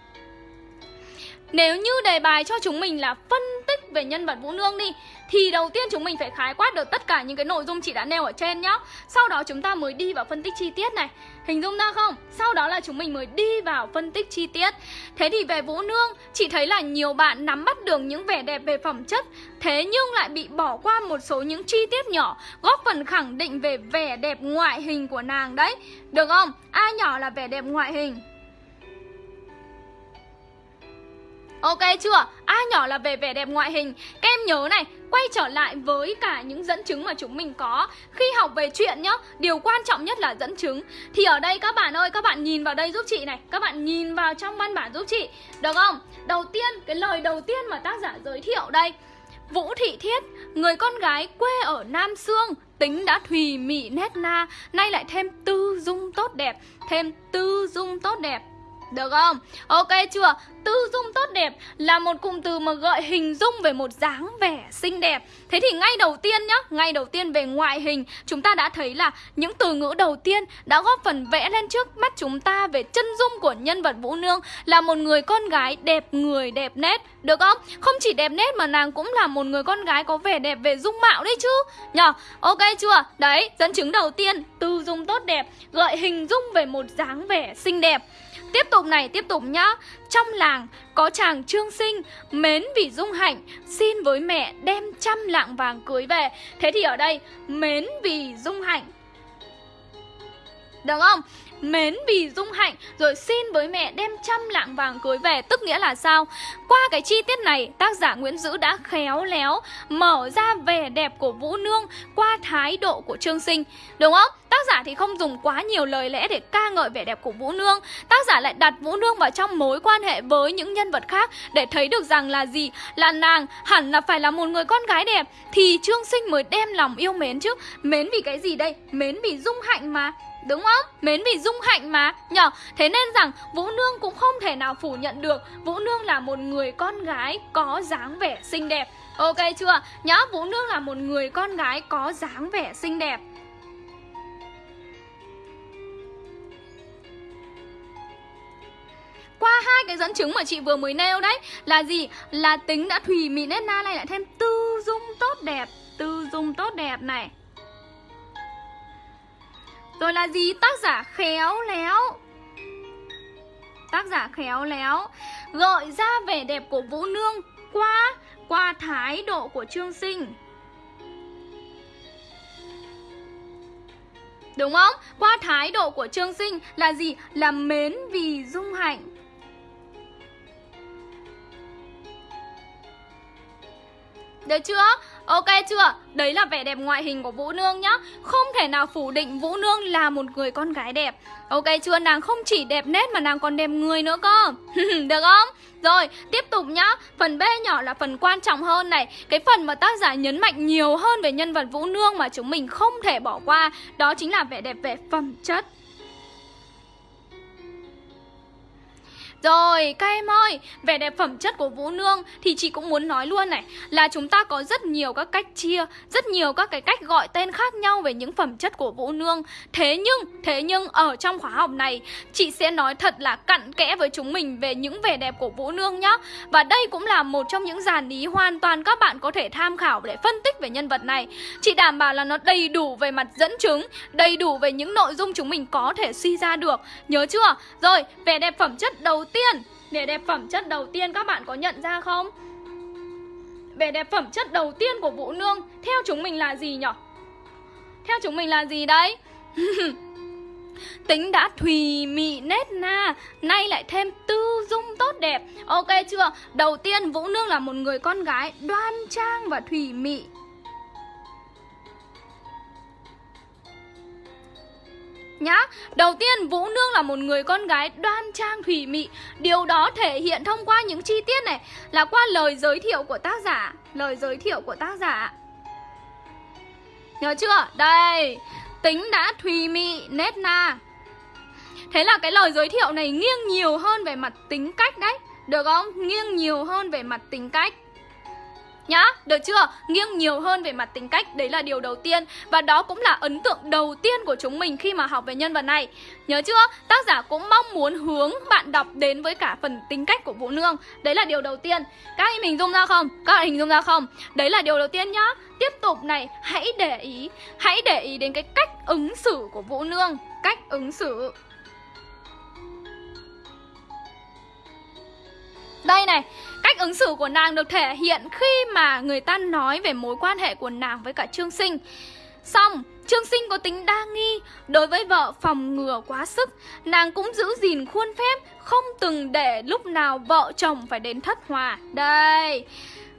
nếu như đề bài cho chúng mình là phân tích về nhân vật Vũ Nương đi, Thì đầu tiên chúng mình phải khái quát được tất cả những cái nội dung chị đã nêu ở trên nhá. Sau đó chúng ta mới đi vào phân tích chi tiết này. Hình dung ra không? Sau đó là chúng mình mới đi vào phân tích chi tiết. Thế thì về Vũ Nương, Chị thấy là nhiều bạn nắm bắt được những vẻ đẹp về phẩm chất, Thế nhưng lại bị bỏ qua một số những chi tiết nhỏ, Góp phần khẳng định về vẻ đẹp ngoại hình của nàng đấy. Được không? a nhỏ là vẻ đẹp ngoại hình. Ok chưa? A nhỏ là về vẻ đẹp ngoại hình. Các em nhớ này, quay trở lại với cả những dẫn chứng mà chúng mình có. Khi học về chuyện nhá, điều quan trọng nhất là dẫn chứng. Thì ở đây các bạn ơi, các bạn nhìn vào đây giúp chị này. Các bạn nhìn vào trong văn bản giúp chị. Được không? Đầu tiên, cái lời đầu tiên mà tác giả giới thiệu đây. Vũ Thị Thiết, người con gái quê ở Nam Sương Tính đã thùy mị nét na Nay lại thêm tư dung tốt đẹp Thêm tư dung tốt đẹp được không? Ok chưa? Tư dung tốt đẹp là một cụm từ mà gợi hình dung về một dáng vẻ xinh đẹp Thế thì ngay đầu tiên nhá, ngay đầu tiên về ngoại hình Chúng ta đã thấy là những từ ngữ đầu tiên đã góp phần vẽ lên trước mắt chúng ta về chân dung của nhân vật Vũ Nương Là một người con gái đẹp người đẹp nét, được không? Không chỉ đẹp nét mà nàng cũng là một người con gái có vẻ đẹp về dung mạo đấy chứ Nhờ, ok chưa? Đấy, dẫn chứng đầu tiên, tư dung tốt đẹp Gợi hình dung về một dáng vẻ xinh đẹp Tiếp tục này, tiếp tục nhá. Trong làng có chàng trương sinh Mến vì dung hạnh Xin với mẹ đem trăm lạng vàng cưới về. Thế thì ở đây Mến vì dung hạnh. Được không? Mến vì dung hạnh, rồi xin với mẹ đem trăm lạng vàng cưới về, tức nghĩa là sao? Qua cái chi tiết này, tác giả Nguyễn Dữ đã khéo léo mở ra vẻ đẹp của Vũ Nương qua thái độ của Trương Sinh, đúng không? Tác giả thì không dùng quá nhiều lời lẽ để ca ngợi vẻ đẹp của Vũ Nương. Tác giả lại đặt Vũ Nương vào trong mối quan hệ với những nhân vật khác để thấy được rằng là gì? Là nàng hẳn là phải là một người con gái đẹp, thì Trương Sinh mới đem lòng yêu mến chứ. Mến vì cái gì đây? Mến vì dung hạnh mà. Đúng không? Mến vì dung hạnh mà Nhở? Thế nên rằng Vũ Nương cũng không thể nào phủ nhận được Vũ Nương là một người con gái có dáng vẻ xinh đẹp Ok chưa? Nhớ, Vũ Nương là một người con gái có dáng vẻ xinh đẹp Qua hai cái dẫn chứng mà chị vừa mới nêu đấy, Là gì? Là tính đã thùy mị nét na này lại thêm tư dung tốt đẹp Tư dung tốt đẹp này rồi là gì? Tác giả khéo léo Tác giả khéo léo Gợi ra vẻ đẹp của Vũ Nương qua qua thái độ của Trương Sinh Đúng không? Qua thái độ của Trương Sinh là gì? Là mến vì dung hạnh Được chưa? Ok chưa? Đấy là vẻ đẹp ngoại hình của Vũ Nương nhá Không thể nào phủ định Vũ Nương là một người con gái đẹp Ok chưa? Nàng không chỉ đẹp nét mà nàng còn đẹp người nữa cơ Được không? Rồi, tiếp tục nhá Phần B nhỏ là phần quan trọng hơn này Cái phần mà tác giả nhấn mạnh nhiều hơn về nhân vật Vũ Nương mà chúng mình không thể bỏ qua Đó chính là vẻ đẹp về phẩm chất Rồi, các em ơi, vẻ đẹp phẩm chất của Vũ Nương thì chị cũng muốn nói luôn này là chúng ta có rất nhiều các cách chia, rất nhiều các cái cách gọi tên khác nhau về những phẩm chất của Vũ Nương. Thế nhưng, thế nhưng ở trong khóa học này, chị sẽ nói thật là cặn kẽ với chúng mình về những vẻ đẹp của Vũ Nương nhá. Và đây cũng là một trong những dàn ý hoàn toàn các bạn có thể tham khảo để phân tích về nhân vật này. Chị đảm bảo là nó đầy đủ về mặt dẫn chứng, đầy đủ về những nội dung chúng mình có thể suy ra được. Nhớ chưa? Rồi, vẻ đẹp phẩm chất đầu tiên Vẻ đẹp phẩm chất đầu tiên các bạn có nhận ra không? Vẻ đẹp phẩm chất đầu tiên của Vũ Nương, Theo chúng mình là gì nhỉ? Theo chúng mình là gì đấy? Tính đã thùy mị nết na, Nay lại thêm tư dung tốt đẹp Ok chưa? Đầu tiên, Vũ Nương là một người con gái đoan trang và thùy mị Nhá, đầu tiên Vũ Nương là một người con gái đoan trang thủy mị. Điều đó thể hiện thông qua những chi tiết này Là qua lời giới thiệu của tác giả. Lời giới thiệu của tác giả. Nhớ chưa? Đây Tính đã thùy mị nét na. Thế là cái lời giới thiệu này nghiêng nhiều hơn về mặt tính cách đấy. Được không? Nghiêng nhiều hơn về mặt tính cách. Nhá, được chưa? Nghiêng nhiều hơn về mặt tính cách Đấy là điều đầu tiên Và đó cũng là ấn tượng đầu tiên của chúng mình khi mà học về nhân vật này Nhớ chưa? Tác giả cũng mong muốn hướng bạn đọc đến với cả phần tính cách của Vũ Nương Đấy là điều đầu tiên Các anh hình dung ra không? Các bạn hình dung ra không? Đấy là điều đầu tiên nhá Tiếp tục này, hãy để ý Hãy để ý đến cái cách ứng xử của Vũ Nương Cách ứng xử Đây này, cách ứng xử của nàng được thể hiện khi mà người ta nói về mối quan hệ của nàng với cả Trương Sinh. Xong, Trương Sinh có tính đa nghi, đối với vợ phòng ngừa quá sức, nàng cũng giữ gìn khuôn phép, không từng để lúc nào vợ chồng phải đến thất hòa. Đây,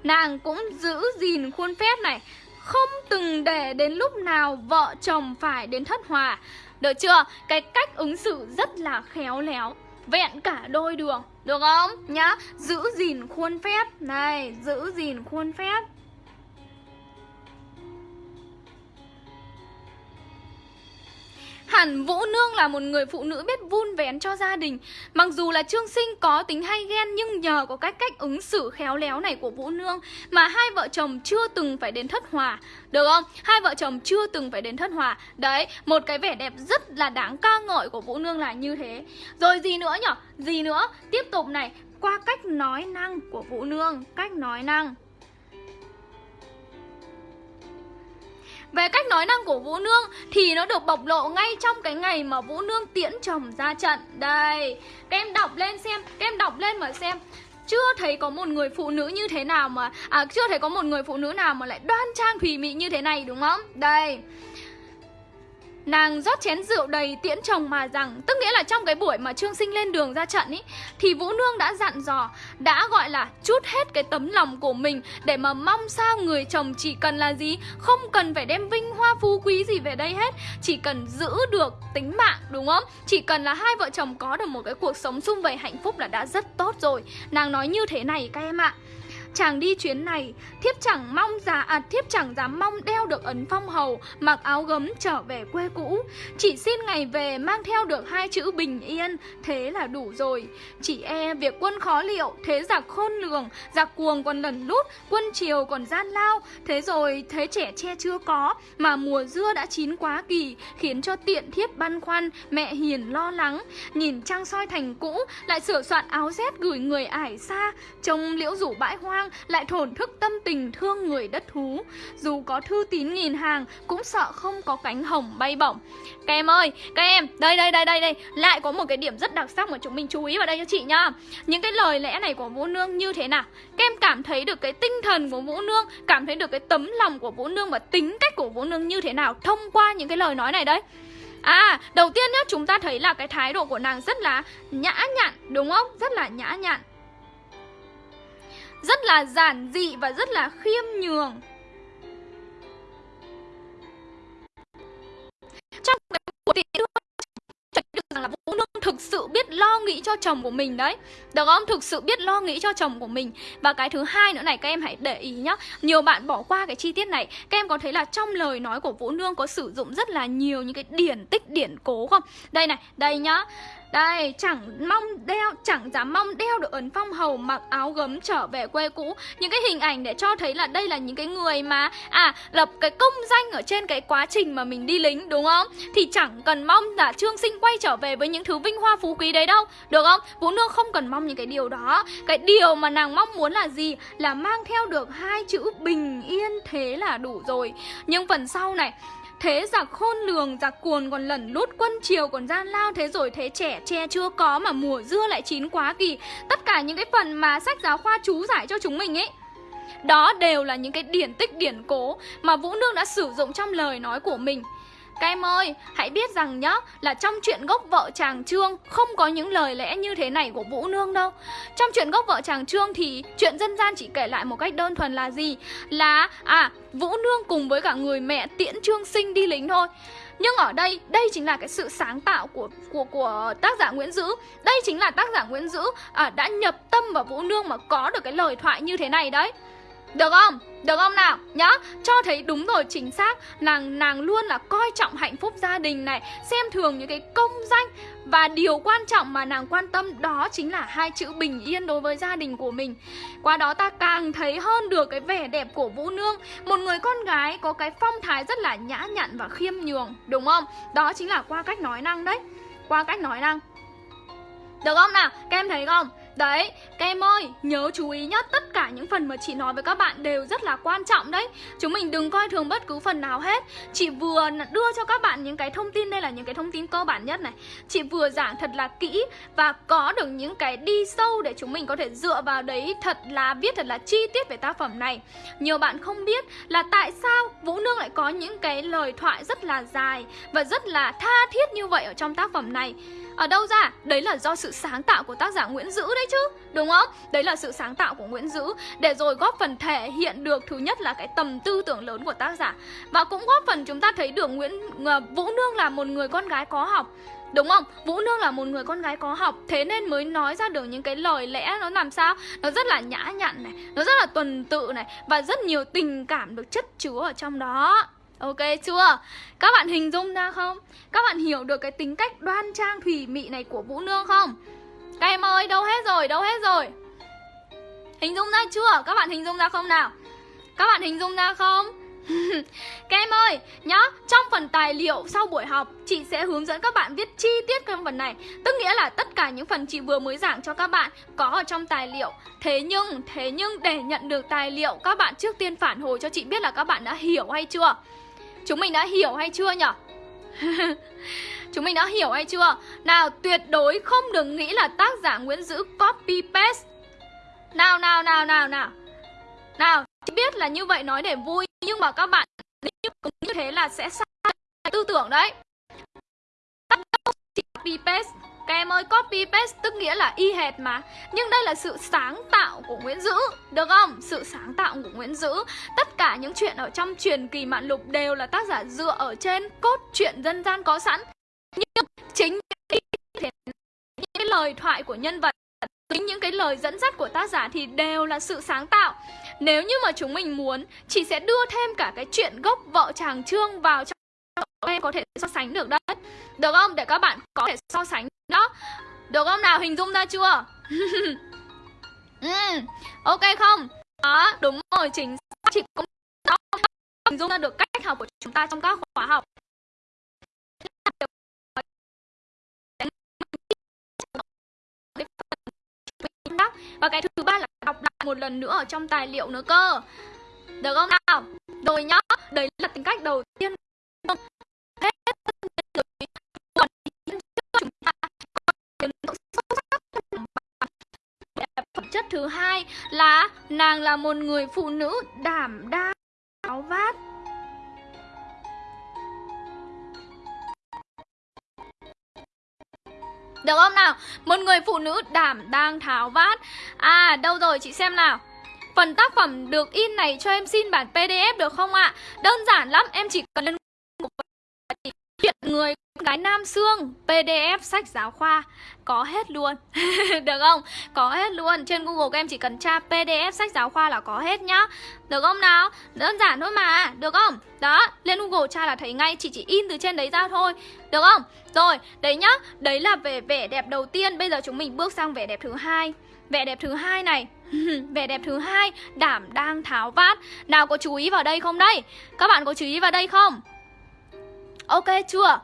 nàng cũng giữ gìn khuôn phép này, không từng để đến lúc nào vợ chồng phải đến thất hòa. Được chưa? Cái cách ứng xử rất là khéo léo, vẹn cả đôi đường. Được không? Nhá Giữ gìn khuôn phép Này Giữ gìn khuôn phép Hẳn Vũ Nương là một người phụ nữ biết vun vén cho gia đình. Mặc dù là Trương Sinh có tính hay ghen Nhưng nhờ có cách cách ứng xử khéo léo này của Vũ Nương Mà hai vợ chồng chưa từng phải đến thất hòa. Được không? Hai vợ chồng chưa từng phải đến thất hòa. Đấy, một cái vẻ đẹp rất là đáng ca ngợi của Vũ Nương là như thế. Rồi gì nữa nhở? Gì nữa? Tiếp tục này. Qua cách nói năng của Vũ Nương. Cách nói năng. Về cách nói năng của Vũ Nương thì nó được bộc lộ ngay trong cái ngày mà Vũ Nương tiễn chồng ra trận. Đây, các em đọc lên xem, các em đọc lên mà xem chưa thấy có một người phụ nữ như thế nào mà à chưa thấy có một người phụ nữ nào mà lại đoan trang thùy mị như thế này đúng không? Đây. Nàng rót chén rượu đầy tiễn chồng mà rằng, Tức nghĩa là trong cái buổi mà Trương Sinh lên đường ra trận ý, Thì Vũ Nương đã dặn dò, Đã gọi là chút hết cái tấm lòng của mình Để mà mong sao người chồng chỉ cần là gì, Không cần phải đem vinh hoa phú quý gì về đây hết, Chỉ cần giữ được tính mạng, đúng không? Chỉ cần là hai vợ chồng có được một cái cuộc sống sung vầy hạnh phúc là đã rất tốt rồi. Nàng nói như thế này, các em ạ. Chàng đi chuyến này, thiếp chẳng mong giá à, thiếp chẳng dám mong đeo được ấn phong hầu, mặc áo gấm trở về quê cũ. Chỉ xin ngày về mang theo được hai chữ bình yên, thế là đủ rồi. Chỉ e việc quân khó liệu, thế giặc khôn lường, giặc cuồng còn lẩn lút, quân triều còn gian lao. Thế rồi thế trẻ che chưa có, mà mùa dưa đã chín quá kỳ, khiến cho tiện thiếp băn khoăn, mẹ hiền lo lắng. Nhìn trăng soi thành cũ, lại sửa soạn áo rét gửi người ải xa, trông liễu rủ bãi hoang, lại thổn thức tâm tình thương người đất thú. Dù có thư tín nghìn hàng cũng sợ không có cánh hồng bay bổng. Các em ơi, các em, đây đây đây đây đây. Lại có một cái điểm rất đặc sắc mà chúng mình chú ý vào đây cho chị nhá. Những cái lời lẽ này của Vũ Nương như thế nào? Các em cảm thấy được cái tinh thần của Vũ Nương Cảm thấy được cái tấm lòng của Vũ Nương và tính cách của Vũ Nương như thế nào Thông qua những cái lời nói này đấy À, đầu tiên nhá, chúng ta thấy là cái thái độ của nàng rất là nhã nhặn, đúng không? Rất là nhã nhặn rất là giản dị và rất là khiêm nhường. Trong cái cuộc tiễn đưa được rằng là Vũ Nương thực sự biết lo nghĩ cho chồng của mình đấy. Được không? Thực sự biết lo nghĩ cho chồng của mình. Và cái thứ hai nữa này các em hãy để ý nhá. Nhiều bạn bỏ qua cái chi tiết này. Các em có thấy là trong lời nói của Vũ Nương có sử dụng rất là nhiều những cái điển tích điển cố không? Đây này, đây nhá đây, chẳng mong đeo, chẳng dám mong đeo được ấn phong hầu mặc áo gấm trở về quê cũ Những cái hình ảnh để cho thấy là đây là những cái người mà À, lập cái công danh ở trên cái quá trình mà mình đi lính đúng không? Thì chẳng cần mong là Trương Sinh quay trở về với những thứ vinh hoa phú quý đấy đâu Được không? Vũ Nương không cần mong những cái điều đó Cái điều mà nàng mong muốn là gì? Là mang theo được hai chữ bình yên thế là đủ rồi Nhưng phần sau này Thế giặc khôn lường, giặc cuồn còn lẩn lút quân triều còn gian lao. Thế rồi thế trẻ che chưa có mà mùa dưa lại chín quá kỳ. Tất cả những cái phần mà sách giáo khoa chú giải cho chúng mình ấy đó đều là những cái điển tích điển cố mà Vũ Nương đã sử dụng trong lời nói của mình. Các em ơi, hãy biết rằng nhá Là trong chuyện gốc vợ chàng Trương Không có những lời lẽ như thế này của Vũ Nương đâu Trong chuyện gốc vợ chàng Trương Thì chuyện dân gian chỉ kể lại một cách đơn thuần là gì Là à Vũ Nương cùng với cả người mẹ tiễn Trương Sinh đi lính thôi nhưng ở đây, đây chính là cái sự sáng tạo của của của tác giả Nguyễn Dữ. Đây chính là tác giả Nguyễn Dữ à, đã nhập tâm vào Vũ Nương mà có được cái lời thoại như thế này đấy. Được không? Được không nào? Nhá, cho thấy đúng rồi chính xác Nàng nàng luôn là coi trọng hạnh phúc gia đình này Xem thường những cái công danh Và điều quan trọng mà nàng quan tâm đó chính là hai chữ bình yên đối với gia đình của mình Qua đó ta càng thấy hơn được cái vẻ đẹp của Vũ Nương Một người con gái có cái phong thái rất là nhã nhặn và khiêm nhường Đúng không? Đó chính là qua cách nói năng đấy Qua cách nói năng Được không nào? Các em thấy không? Đấy, các em ơi, nhớ chú ý nhá Tất cả những phần mà chị nói với các bạn đều rất là quan trọng đấy. Chúng mình đừng coi thường bất cứ phần nào hết. Chị vừa đưa cho các bạn những cái thông tin Đây là những cái thông tin cơ bản nhất này. Chị vừa giảng thật là kỹ Và có được những cái đi sâu để chúng mình có thể dựa vào đấy Thật là viết thật là chi tiết về tác phẩm này. Nhiều bạn không biết là tại sao Vũ Nương lại có những cái lời thoại rất là dài Và rất là tha thiết như vậy ở trong tác phẩm này ở đâu ra? Đấy là do sự sáng tạo của tác giả Nguyễn Dữ đấy chứ, Đúng không? Đấy là sự sáng tạo của Nguyễn Dữ Để rồi góp phần thể hiện được Thứ nhất là cái tầm tư tưởng lớn của tác giả Và cũng góp phần chúng ta thấy được Nguyễn ờ, Vũ Nương là một người con gái có học, Đúng không? Vũ Nương là một người con gái có học, Thế nên mới nói ra được những cái lời lẽ Nó làm sao? Nó rất là nhã nhặn này, Nó rất là tuần tự này Và rất nhiều tình cảm được chất chứa ở trong đó Ok chưa? Các bạn hình dung ra không? Các bạn hiểu được cái tính cách đoan trang thủy mị này của Vũ Nương không? Các em ơi, đâu hết rồi, đâu hết rồi? Hình dung ra chưa? Các bạn hình dung ra không nào? Các bạn hình dung ra không? các em ơi, nhá, trong phần tài liệu sau buổi học Chị sẽ hướng dẫn các bạn viết chi tiết trong phần này Tức nghĩa là tất cả những phần chị vừa mới giảng cho các bạn Có ở trong tài liệu Thế nhưng, thế nhưng để nhận được tài liệu Các bạn trước tiên phản hồi cho chị biết là các bạn đã hiểu hay chưa Chúng mình đã hiểu hay chưa nhở? Chúng mình đã hiểu hay chưa? Nào tuyệt đối không đừng nghĩ là tác giả Nguyễn Dữ copy paste Nào nào nào nào nào Nào, chị biết là như vậy nói để vui Nhưng mà các bạn cũng như thế là sẽ sai tư tưởng đấy Copy paste các em ơi, copy paste tức nghĩa là y hệt mà. Nhưng đây là sự sáng tạo của Nguyễn Dữ Được không? Sự sáng tạo của Nguyễn Dữ. Tất cả những chuyện ở trong truyền kỳ mạn lục đều là tác giả dựa ở trên cốt truyện dân gian có sẵn. Nhưng chính những cái lời thoại của nhân vật Chính những cái lời dẫn dắt của tác giả thì đều là sự sáng tạo. Nếu như mà chúng mình muốn Chị sẽ đưa thêm cả cái chuyện gốc vợ chàng Trương vào trong em có thể so sánh được đấy. Được không? Để các bạn có thể so sánh đó Được không nào? Hình dung ra chưa? ừ, ok không? Đó, đúng rồi, chính Chị cũng đó, hình dung ra được cách học của chúng ta trong các khóa học Và cái thứ ba là đọc lại một lần nữa ở trong tài liệu nữa cơ Được không nào? Rồi nhá, đấy là tính cách đầu tiên chất thứ hai là nàng là một người phụ nữ đảm đang áo vát Được không nào? Một người phụ nữ đảm đang tháo vát À đâu rồi chị xem nào Phần tác phẩm được in này cho em xin bản PDF được không ạ? À? Đơn giản lắm, em chỉ cần lên chuyện người gái Nam Sương PDF sách giáo khoa. Có hết luôn. Được không? Có hết luôn. Trên Google các em chỉ cần tra PDF sách giáo khoa là có hết nhá. Được không nào? Đơn giản thôi mà. Được không? Đó, lên Google tra là thấy ngay. Chị chỉ in từ trên đấy ra thôi. Được không? Rồi, đấy nhá. Đấy là về vẻ đẹp đầu tiên. Bây giờ chúng mình bước sang vẻ đẹp thứ hai. Vẻ đẹp thứ hai này. Vẻ đẹp thứ hai. Đảm đang tháo vát. Nào có chú ý vào đây không đây các bạn có chú ý vào đây không? Ok, chưa?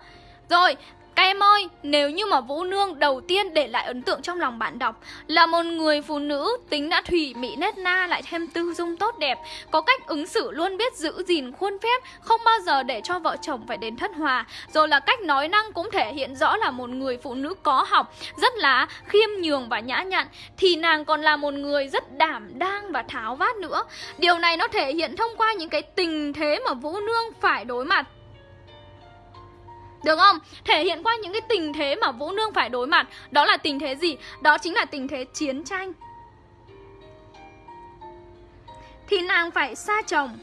Rồi, các em ơi, nếu như mà Vũ Nương đầu tiên để lại ấn tượng trong lòng bạn đọc là một người phụ nữ tính đã thủy mỹ nét na lại thêm tư dung tốt đẹp, có cách ứng xử luôn biết giữ gìn khuôn phép, không bao giờ để cho vợ chồng phải đến thất hòa, rồi là cách nói năng cũng thể hiện rõ là một người phụ nữ có học, rất là khiêm nhường và nhã nhặn, thì nàng còn là một người rất đảm đang và tháo vát nữa. Điều này nó thể hiện thông qua những cái tình thế mà Vũ Nương phải đối mặt được không? Thể hiện qua những cái tình thế mà Vũ Nương phải đối mặt Đó là tình thế gì? Đó chính là tình thế chiến tranh Thì nàng phải xa chồng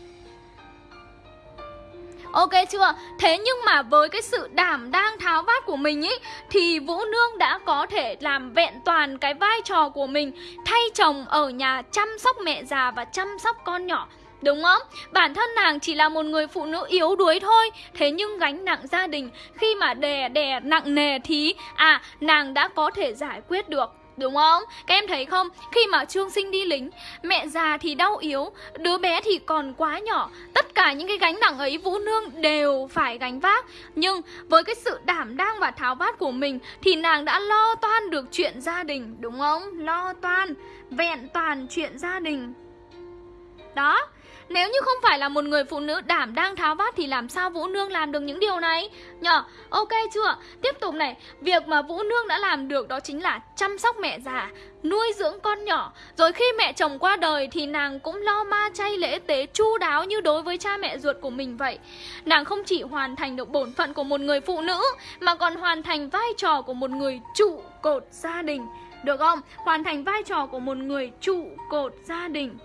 Ok chưa? Thế nhưng mà với cái sự đảm đang tháo vát của mình ý, Thì Vũ Nương đã có thể làm vẹn toàn cái vai trò của mình, Thay chồng ở nhà chăm sóc mẹ già và chăm sóc con nhỏ Đúng không? Bản thân nàng chỉ là một người phụ nữ yếu đuối thôi Thế nhưng gánh nặng gia đình, Khi mà đè đè nặng nề thì À nàng đã có thể giải quyết được Đúng không? Các em thấy không? Khi mà Trương Sinh đi lính, Mẹ già thì đau yếu, Đứa bé thì còn quá nhỏ Tất cả những cái gánh nặng ấy, Vũ Nương đều phải gánh vác Nhưng với cái sự đảm đang và tháo vát của mình Thì nàng đã lo toan được chuyện gia đình Đúng không? Lo toan, Vẹn toàn chuyện gia đình Đó nếu như không phải là một người phụ nữ đảm đang tháo vát thì làm sao Vũ Nương làm được những điều này? Nhờ, ok chưa? Tiếp tục này, việc mà Vũ Nương đã làm được đó chính là chăm sóc mẹ già, nuôi dưỡng con nhỏ. Rồi khi mẹ chồng qua đời thì nàng cũng lo ma chay lễ tế chu đáo như đối với cha mẹ ruột của mình vậy. Nàng không chỉ hoàn thành được bổn phận của một người phụ nữ mà còn hoàn thành vai trò của một người trụ cột gia đình. Được không? Hoàn thành vai trò của một người trụ cột gia đình.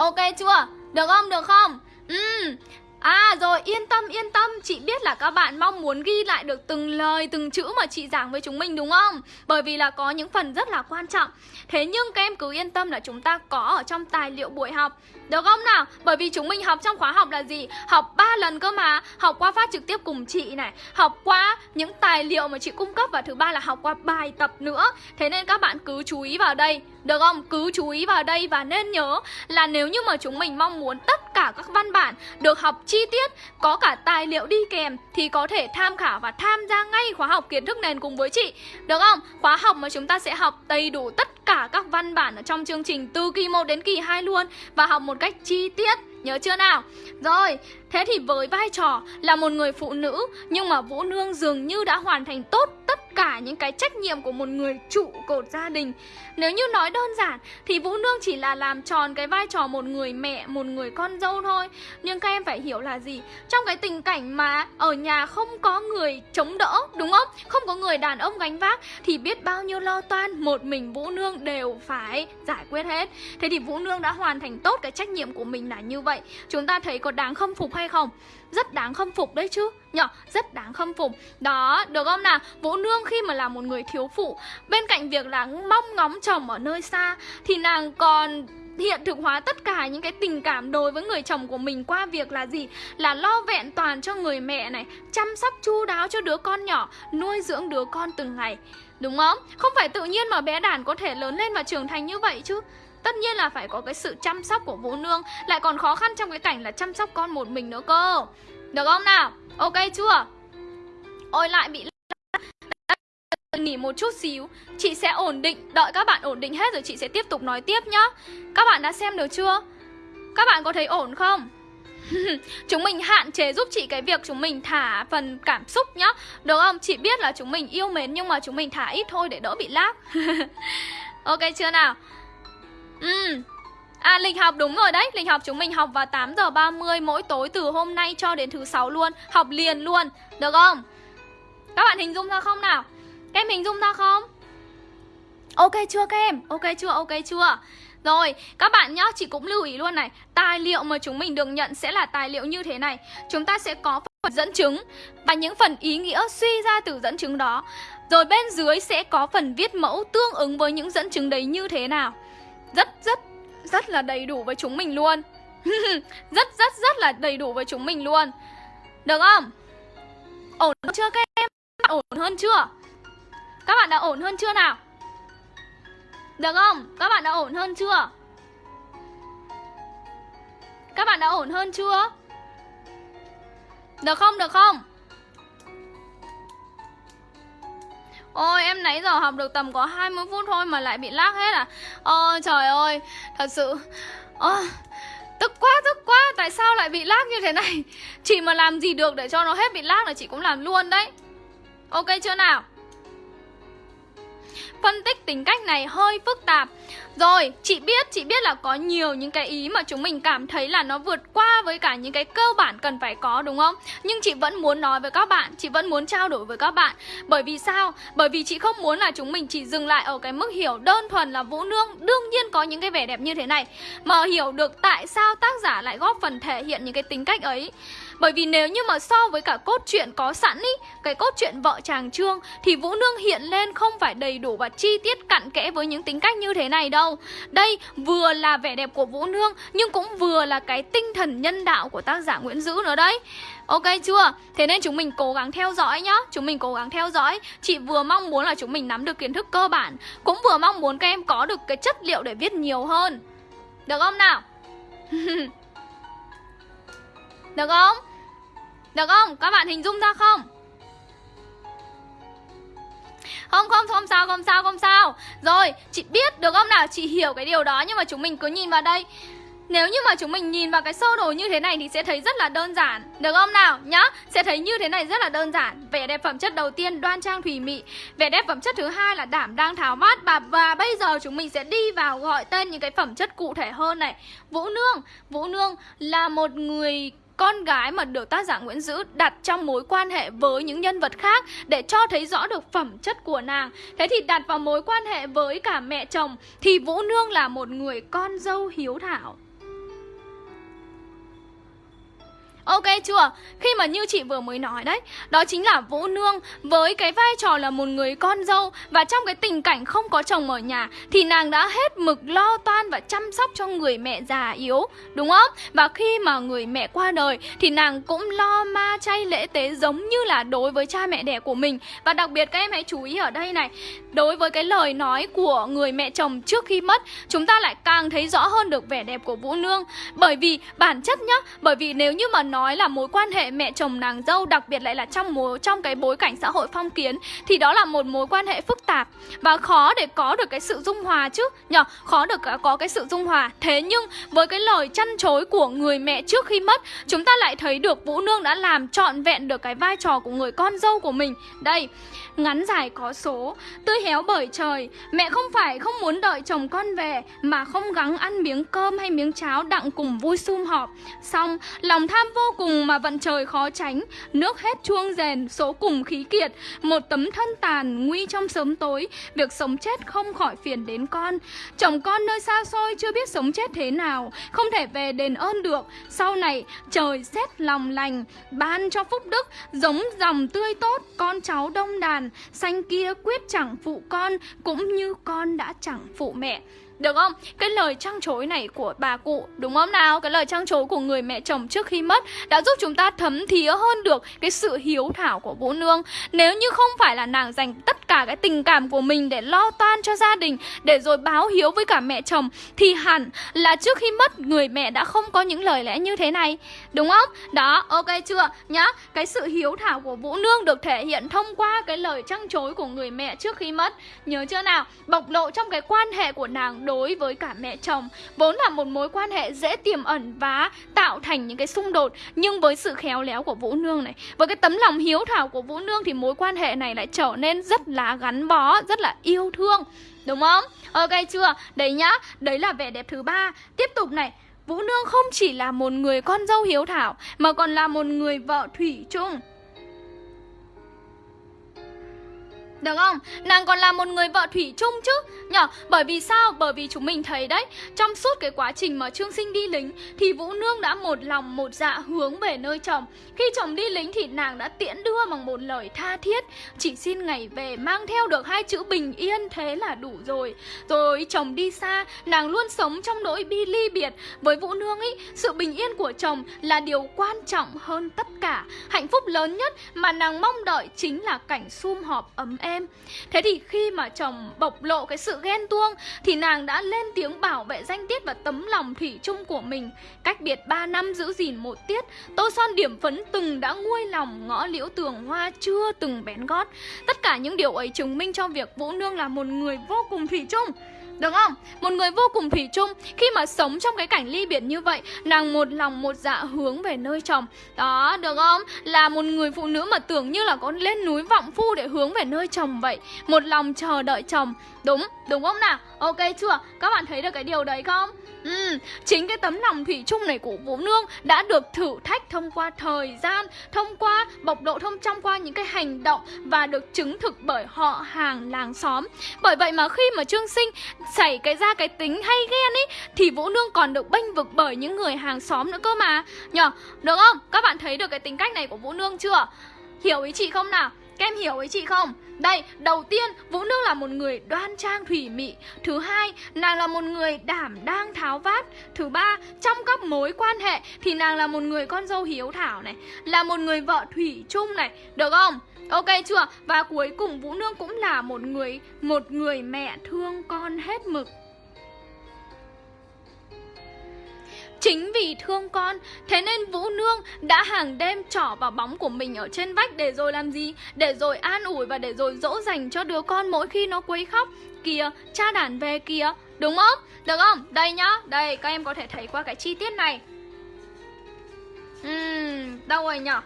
Ok chưa? Được không? Được không? Ừ. À rồi, yên tâm yên tâm Chị biết là các bạn mong muốn ghi lại được từng lời, từng chữ mà chị giảng với chúng mình, đúng không Bởi vì là có những phần rất là quan trọng Thế nhưng các em cứ yên tâm là chúng ta có ở trong tài liệu buổi học được không nào Bởi vì chúng mình học trong khóa học là gì Học 3 lần cơ mà Học qua phát trực tiếp cùng chị này Học qua những tài liệu mà chị cung cấp Và thứ ba là học qua bài tập nữa Thế nên các bạn cứ chú ý vào đây được không? Cứ chú ý vào đây và nên nhớ là nếu như mà chúng mình mong muốn tất cả các văn bản được học chi tiết, có cả tài liệu đi kèm thì có thể tham khảo và tham gia ngay khóa học kiến thức nền cùng với chị. Được không? Khóa học mà chúng ta sẽ học đầy đủ tất cả các văn bản ở trong chương trình từ kỳ 1 đến kỳ 2 luôn và học một cách chi tiết. Nhớ chưa nào? Rồi, thế thì với vai trò là một người phụ nữ nhưng mà Vũ Nương dường như đã hoàn thành tốt tất cả những cái trách nhiệm của một người trụ cột gia đình. Nếu như nói đơn giản thì Vũ Nương chỉ là làm tròn cái vai trò một người mẹ, một người con dâu thôi. Nhưng các em phải hiểu là gì? Trong cái tình cảnh mà ở nhà không có người chống đỡ, đúng không? Không có người đàn ông gánh vác thì biết bao nhiêu lo toan một mình Vũ Nương đều phải giải quyết hết. Thế thì Vũ Nương đã hoàn thành tốt cái trách nhiệm của mình là như vậy. Chúng ta thấy có đáng khâm phục hay không? Rất đáng khâm phục đấy chứ Nhở, rất đáng khâm phục Đó, được không nào? Vũ Nương khi mà là một người thiếu phụ Bên cạnh việc là mong ngóng chồng ở nơi xa Thì nàng còn hiện thực hóa tất cả những cái tình cảm đối với người chồng của mình qua việc là gì? Là lo vẹn toàn cho người mẹ này, chăm sóc chu đáo cho đứa con nhỏ, nuôi dưỡng đứa con từng ngày. Đúng không? Không phải tự nhiên mà bé đàn có thể lớn lên và trưởng thành như vậy chứ. Tất nhiên là phải có cái sự chăm sóc của Vũ Nương, Lại còn khó khăn trong cái cảnh là chăm sóc con một mình nữa cơ Được không nào? Ok chưa? Ôi, lại bị nghỉ một chút xíu, Chị sẽ ổn định Đợi các bạn ổn định hết rồi chị sẽ tiếp tục nói tiếp nhá Các bạn đã xem được chưa? Các bạn có thấy ổn không? chúng mình hạn chế giúp chị cái việc chúng mình thả phần cảm xúc nhá Được không? Chị biết là chúng mình yêu mến nhưng mà chúng mình thả ít thôi để đỡ bị lag Ok chưa nào? Ừ À lịch học đúng rồi đấy Lịch học chúng mình học vào 8 giờ 30 mỗi tối từ hôm nay cho đến thứ sáu luôn Học liền luôn Được không? Các bạn hình dung ra không nào? Các em hình dung ra không? Ok chưa các em? Ok chưa? Ok chưa? Rồi, các bạn nhá, chị cũng lưu ý luôn này Tài liệu mà chúng mình được nhận sẽ là tài liệu như thế này Chúng ta sẽ có phần dẫn chứng Và những phần ý nghĩa suy ra từ dẫn chứng đó Rồi bên dưới sẽ có phần viết mẫu tương ứng với những dẫn chứng đấy như thế nào rất rất rất là đầy đủ với chúng mình luôn Rất rất rất là đầy đủ với chúng mình luôn Được không? Ổn chưa các em? Ổn hơn chưa? Các bạn đã ổn hơn chưa nào? Được không? Các bạn đã ổn hơn chưa? Các bạn đã ổn hơn chưa? Được không? Được không? Ôi em nãy giờ học được tầm có 20 phút thôi mà lại bị lag hết à? Ôi trời ơi Thật sự. Ôi, Tức quá tức quá Tại sao lại bị lag như thế này? Chị mà làm gì được để cho nó hết bị lag là chị cũng làm luôn đấy. Ok chưa nào? Phân tích tính cách này hơi phức tạp. Rồi, chị biết, chị biết là có nhiều những cái ý mà chúng mình cảm thấy là nó vượt qua với cả những cái cơ bản cần phải có đúng không? Nhưng chị vẫn muốn nói với các bạn, chị vẫn muốn trao đổi với các bạn Bởi vì sao? Bởi vì chị không muốn là chúng mình chỉ dừng lại ở cái mức hiểu đơn thuần là Vũ Nương Đương nhiên có những cái vẻ đẹp như thế này Mà hiểu được tại sao tác giả lại góp phần thể hiện những cái tính cách ấy bởi vì nếu như mà so với cả cốt truyện có sẵn ý Cái cốt truyện vợ chàng Trương Thì Vũ Nương hiện lên không phải đầy đủ và chi tiết cặn kẽ với những tính cách như thế này đâu đây vừa là vẻ đẹp của Vũ Nương, Nhưng cũng vừa là cái tinh thần nhân đạo của tác giả Nguyễn Dữ nữa đấy Ok chưa? Thế nên chúng mình cố gắng theo dõi nhá Chúng mình cố gắng theo dõi Chị vừa mong muốn là chúng mình nắm được kiến thức cơ bản, Cũng vừa mong muốn các em có được cái chất liệu để viết nhiều hơn Được không nào? Được không? Được không? Các bạn hình dung ra không? Không không không sao không sao không sao. Rồi chị biết được không nào? Chị hiểu cái điều đó nhưng mà chúng mình cứ nhìn vào đây. Nếu như mà chúng mình nhìn vào cái sơ đồ như thế này thì sẽ thấy rất là đơn giản. Được không nào? Nhá Sẽ thấy như thế này rất là đơn giản. Vẻ đẹp phẩm chất đầu tiên đoan trang thủy mị. Vẻ đẹp phẩm chất thứ hai là đảm đang tháo mát. Và, và bây giờ chúng mình sẽ đi vào gọi tên những cái phẩm chất cụ thể hơn này. Vũ Nương. Vũ Nương là một người con gái mà được tác giả Nguyễn Dữ đặt trong mối quan hệ với những nhân vật khác để cho thấy rõ được phẩm chất của nàng. Thế thì đặt vào mối quan hệ với cả mẹ chồng thì Vũ Nương là một người con dâu hiếu thảo. Ok chưa? Khi mà như chị vừa mới nói đấy, Đó chính là Vũ Nương Với cái vai trò là một người con dâu Và trong cái tình cảnh không có chồng ở nhà Thì nàng đã hết mực lo toan Và chăm sóc cho người mẹ già yếu, Đúng không? Và khi mà người mẹ qua đời Thì nàng cũng lo ma chay lễ tế Giống như là đối với cha mẹ đẻ của mình Và đặc biệt các em hãy chú ý ở đây này, Đối với cái lời nói của người mẹ chồng trước khi mất, Chúng ta lại càng thấy rõ hơn được vẻ đẹp của Vũ Nương Bởi vì bản chất nhá, Bởi vì nếu như mà nó nói là mối quan hệ mẹ chồng nàng dâu, đặc biệt lại là trong mối, trong cái bối cảnh xã hội phong kiến, thì đó là một mối quan hệ phức tạp và khó để có được cái sự dung hòa chứ. Nhở khó được à, có cái sự dung hòa. Thế nhưng với cái lời chăn chối của người mẹ trước khi mất, chúng ta lại thấy được vũ nương đã làm trọn vẹn được cái vai trò của người con dâu của mình. Đây ngắn dài có số. Tươi héo bởi trời, mẹ không phải không muốn đợi chồng con về, mà không gắng ăn miếng cơm hay miếng cháo đặng cùng vui sum họp. Xong, lòng tham vô cùng mà vận trời khó tránh. Nước hết chuông rèn số cùng khí kiệt. Một tấm thân tàn nguy trong sớm tối. Việc sống chết không khỏi phiền đến con. Chồng con nơi xa xôi chưa biết sống chết thế nào, không thể về đền ơn được. Sau này, trời xét lòng lành, ban cho phúc đức, giống dòng tươi tốt, con cháu đông đàn. Xanh kia quyết chẳng phụ con Cũng như con đã chẳng phụ mẹ được không? Cái lời trăng chối này của bà cụ Đúng không nào? Cái lời trăng chối của người mẹ chồng trước khi mất Đã giúp chúng ta thấm thía hơn được Cái sự hiếu thảo của Vũ Nương Nếu như không phải là nàng dành tất cả cái tình cảm của mình Để lo toan cho gia đình Để rồi báo hiếu với cả mẹ chồng Thì hẳn là trước khi mất Người mẹ đã không có những lời lẽ như thế này Đúng không? Đó, ok chưa? Nhá, cái sự hiếu thảo của Vũ Nương Được thể hiện thông qua cái lời trăng chối của người mẹ trước khi mất Nhớ chưa nào? Bộc lộ trong cái quan hệ của nàng đối với cả mẹ chồng Vốn là một mối quan hệ dễ tiềm ẩn và tạo thành những cái xung đột Nhưng với sự khéo léo của Vũ Nương này Với cái tấm lòng hiếu thảo của Vũ Nương Thì mối quan hệ này lại trở nên rất là gắn bó, rất là yêu thương Đúng không? Ok chưa? Đấy nhá, đấy là vẻ đẹp thứ ba Tiếp tục này Vũ Nương không chỉ là một người con dâu hiếu thảo Mà còn là một người vợ thủy chung Được không? Nàng còn là một người vợ thủy chung chứ nhở? Bởi vì sao? Bởi vì chúng mình thấy đấy, Trong suốt cái quá trình mà Trương Sinh đi lính, Thì Vũ Nương đã một lòng một dạ hướng về nơi chồng Khi chồng đi lính thì nàng đã tiễn đưa bằng một lời tha thiết, Chỉ xin ngày về mang theo được hai chữ bình yên Thế là đủ rồi Rồi chồng đi xa, Nàng luôn sống trong nỗi bi ly biệt Với Vũ Nương ý, Sự bình yên của chồng là điều quan trọng hơn tất cả Hạnh phúc lớn nhất mà nàng mong đợi chính là cảnh sum họp ấm êm em. Thế thì khi mà chồng bộc lộ cái sự ghen tuông, Thì nàng đã lên tiếng bảo vệ danh tiết và tấm lòng thủy chung của mình. Cách biệt 3 năm giữ gìn một tiết, Tô son điểm phấn từng đã nguôi lòng ngõ liễu tường hoa chưa từng bén gót. Tất cả những điều ấy chứng minh cho việc Vũ Nương là một người vô cùng thủy chung đúng không? Một người vô cùng thủy chung Khi mà sống trong cái cảnh ly biệt như vậy Nàng một lòng một dạ hướng về nơi chồng Đó, được không? Là một người phụ nữ mà tưởng như là có lên núi vọng phu để hướng về nơi chồng vậy Một lòng chờ đợi chồng Đúng, đúng không nào? Ok chưa? Các bạn thấy được cái điều đấy không? Ừ, chính cái tấm lòng thủy chung này của Vũ Nương đã được thử thách thông qua thời gian, thông qua bộc độ thông trong qua những cái hành động và được chứng thực bởi họ hàng làng xóm. Bởi vậy mà khi mà Trương Sinh xảy cái ra cái tính hay ghen ấy thì Vũ Nương còn được bênh vực bởi những người hàng xóm nữa cơ mà. Nhờ, được không? Các bạn thấy được cái tính cách này của Vũ Nương chưa? Hiểu ý chị không nào? Các em hiểu ý chị không? Đây, đầu tiên, Vũ Nương là một người đoan trang thủy mị Thứ hai, nàng là một người đảm đang tháo vát Thứ ba, trong các mối quan hệ thì nàng là một người con dâu hiếu thảo này Là một người vợ thủy chung này, được không? Ok chưa? Và cuối cùng Vũ Nương cũng là một người một người mẹ thương con hết mực Chính vì thương con, thế nên Vũ Nương đã hàng đêm trỏ vào bóng của mình ở trên vách để rồi làm gì? Để rồi an ủi và để rồi dỗ dành cho đứa con mỗi khi nó quấy khóc. Kìa, cha đàn về kìa, đúng không? Được không? Đây nhá, đây các em có thể thấy qua cái chi tiết này. Uhm, đâu rồi nhở?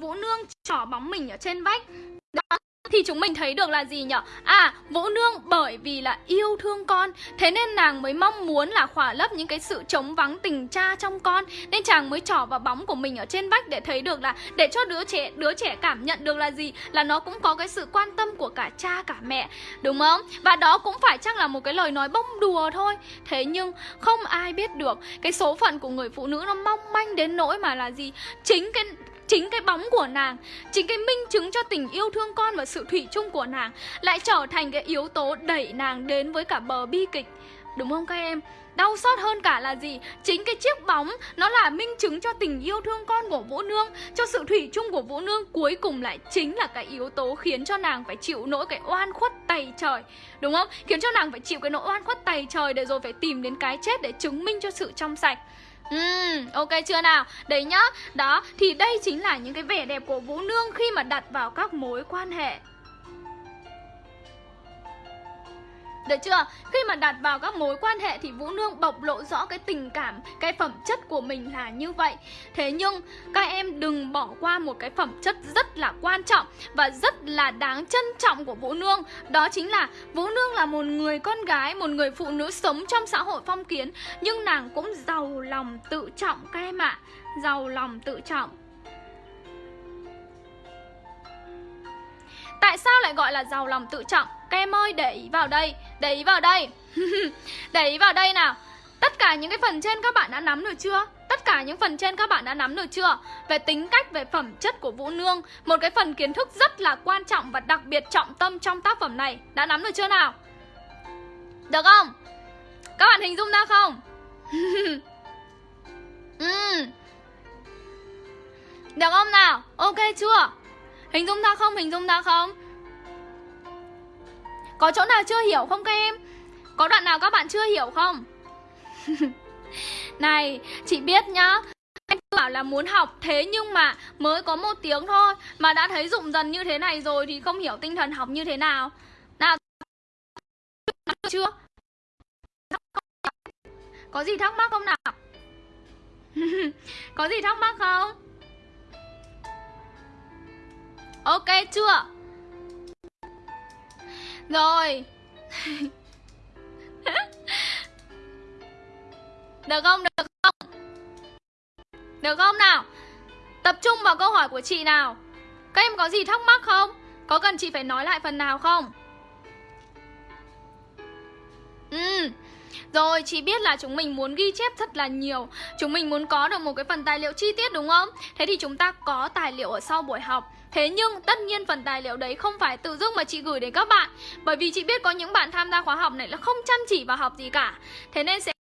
Vũ Nương trỏ bóng mình ở trên vách Đó thì chúng mình thấy được là gì nhở? À, Vũ Nương bởi vì là yêu thương con Thế nên nàng mới mong muốn là khỏa lấp những cái sự trống vắng tình cha trong con Nên chàng mới trỏ vào bóng của mình ở trên vách để thấy được là Để cho đứa trẻ đứa trẻ cảm nhận được là gì? Là nó cũng có cái sự quan tâm của cả cha cả mẹ Đúng không? Và đó cũng phải chắc là một cái lời nói bông đùa thôi Thế nhưng không ai biết được Cái số phận của người phụ nữ nó mong manh đến nỗi mà là gì? Chính cái Chính cái bóng của nàng, Chính cái minh chứng cho tình yêu thương con và sự thủy chung của nàng Lại trở thành cái yếu tố đẩy nàng đến với cả bờ bi kịch Đúng không các em? Đau xót hơn cả là gì? Chính cái chiếc bóng nó là minh chứng cho tình yêu thương con của Vũ Nương, Cho sự thủy chung của Vũ Nương Cuối cùng lại chính là cái yếu tố khiến cho nàng phải chịu nỗi cái oan khuất tày trời Đúng không? Khiến cho nàng phải chịu cái nỗi oan khuất tày trời Để rồi phải tìm đến cái chết để chứng minh cho sự trong sạch Ừm, ok chưa nào? Đấy nhá, đó, thì đây chính là những cái vẻ đẹp của Vũ Nương khi mà đặt vào các mối quan hệ Được chưa? Khi mà đặt vào các mối quan hệ thì Vũ Nương bộc lộ rõ cái tình cảm, cái phẩm chất của mình là như vậy. Thế nhưng các em đừng bỏ qua một cái phẩm chất rất là quan trọng và rất là đáng trân trọng của Vũ Nương. Đó chính là Vũ Nương là một người con gái, một người phụ nữ sống trong xã hội phong kiến nhưng nàng cũng giàu lòng tự trọng các em ạ. À. Giàu lòng tự trọng. Tại sao lại gọi là giàu lòng tự trọng? Các em ơi để ý vào đây Để ý vào đây Để ý vào đây nào Tất cả những cái phần trên các bạn đã nắm được chưa? Tất cả những phần trên các bạn đã nắm được chưa? Về tính cách, về phẩm chất của Vũ Nương Một cái phần kiến thức rất là quan trọng và đặc biệt trọng tâm trong tác phẩm này Đã nắm được chưa nào? Được không? Các bạn hình dung ra không? ừ. Được không nào? Ok chưa? Hình dung ra không? Hình dung ra không? Có chỗ nào chưa hiểu không các em? Có đoạn nào các bạn chưa hiểu không? Này, chị biết nhá Anh bảo là muốn học thế nhưng mà mới có một tiếng thôi Mà đã thấy dụng dần như thế này rồi thì không hiểu tinh thần học như thế nào Nào chưa? Có gì thắc mắc không nào? có gì thắc mắc không? Ok chưa? Rồi Được không? Được không? Được không nào? Tập trung vào câu hỏi của chị nào Các em có gì thắc mắc không? Có cần chị phải nói lại phần nào không? Ừ rồi, chị biết là chúng mình muốn ghi chép thật là nhiều Chúng mình muốn có được một cái phần tài liệu chi tiết đúng không? Thế thì chúng ta có tài liệu ở sau buổi học Thế nhưng, tất nhiên phần tài liệu đấy không phải tự dưng mà chị gửi đến các bạn Bởi vì chị biết có những bạn tham gia khóa học này là không chăm chỉ vào học gì cả Thế nên sẽ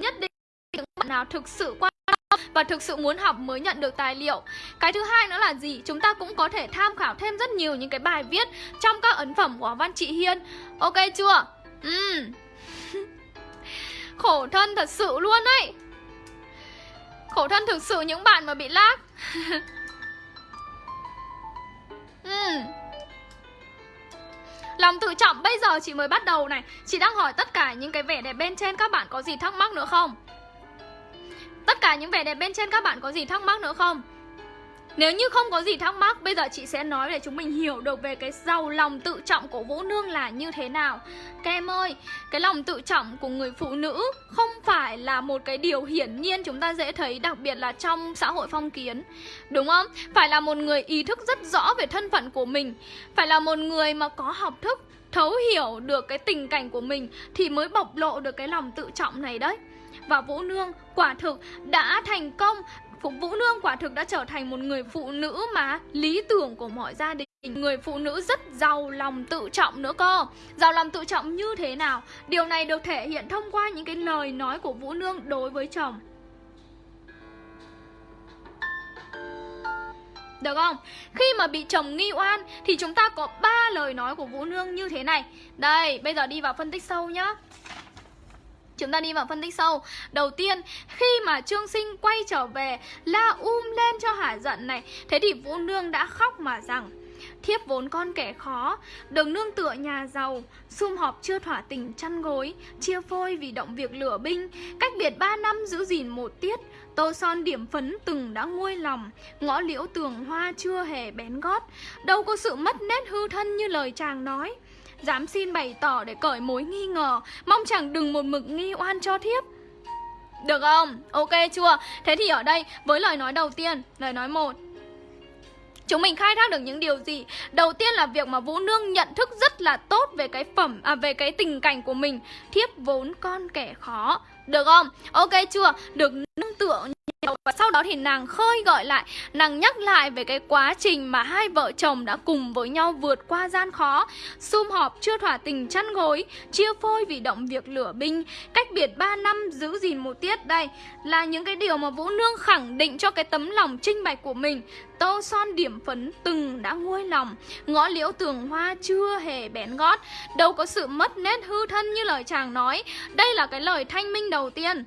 nhất định những bạn nào thực sự quan tâm và thực sự muốn học mới nhận được tài liệu Cái thứ hai nữa là gì? Chúng ta cũng có thể tham khảo thêm rất nhiều những cái bài viết trong các ấn phẩm của Văn trị Hiên Ok chưa? Ừ. Khổ thân thật sự luôn ấy Khổ thân thực sự những bạn mà bị lag. Lòng tự trọng bây giờ chị mới bắt đầu này Chị đang hỏi tất cả những cái vẻ đẹp bên trên các bạn có gì thắc mắc nữa không? Tất cả những vẻ đẹp bên trên các bạn có gì thắc mắc nữa không? Nếu như không có gì thắc mắc, bây giờ chị sẽ nói để chúng mình hiểu được về cái giàu lòng tự trọng của Vũ Nương là như thế nào. Các em ơi, cái lòng tự trọng của người phụ nữ không phải là một cái điều hiển nhiên chúng ta dễ thấy, đặc biệt là trong xã hội phong kiến. Đúng không? Phải là một người ý thức rất rõ về thân phận của mình, phải là một người mà có học thức, thấu hiểu được cái tình cảnh của mình thì mới bộc lộ được cái lòng tự trọng này đấy. Và Vũ Nương quả thực đã thành công Phục Vũ Nương quả thực đã trở thành một người phụ nữ mà lý tưởng của mọi gia đình. Người phụ nữ rất giàu lòng tự trọng nữa cơ. Giàu lòng tự trọng như thế nào? Điều này được thể hiện thông qua những cái lời nói của Vũ Nương đối với chồng. Được không? Khi mà bị chồng nghi oan thì chúng ta có ba lời nói của Vũ Nương như thế này. Đây, bây giờ đi vào phân tích sâu nhá. Chúng ta đi vào phân tích sâu Đầu tiên, khi mà Trương Sinh quay trở về, La um lên cho Hà giận này. Thế thì Vũ Nương đã khóc mà rằng, Thiếp vốn con kẻ khó, đường nương tựa nhà giàu, Sum họp chưa thỏa tình chăn gối, Chia phôi vì động việc lửa binh. Cách biệt 3 năm giữ gìn một tiết, Tô son điểm phấn từng đã nguôi lòng. Ngõ liễu tường hoa chưa hề bén gót. Đâu có sự mất nét hư thân như lời chàng nói. Dám xin bày tỏ để cởi mối nghi ngờ, Mong chẳng đừng một mực nghi oan cho thiếp Được không? Ok chưa? Thế thì ở đây, với lời nói đầu tiên, Lời nói một Chúng mình khai thác được những điều gì? Đầu tiên là việc mà Vũ Nương nhận thức rất là tốt về cái phẩm à về cái tình cảnh của mình. Thiếp vốn con kẻ khó. Được không? Ok chưa? Được nương tựa và sau đó thì nàng khơi gọi lại, Nàng nhắc lại về cái quá trình mà hai vợ chồng đã cùng với nhau vượt qua gian khó, Sum họp, chưa thỏa tình, chăn gối, Chia phôi vì động việc lửa binh. Cách biệt 3 năm giữ gìn một tiết đây Là những cái điều mà Vũ Nương khẳng định cho cái tấm lòng trinh bạch của mình. Tô son điểm phấn từng đã nguôi lòng, Ngõ liễu tường hoa chưa hề bén gót. Đâu có sự mất nét hư thân như lời chàng nói. Đây là cái lời thanh minh đầu tiên.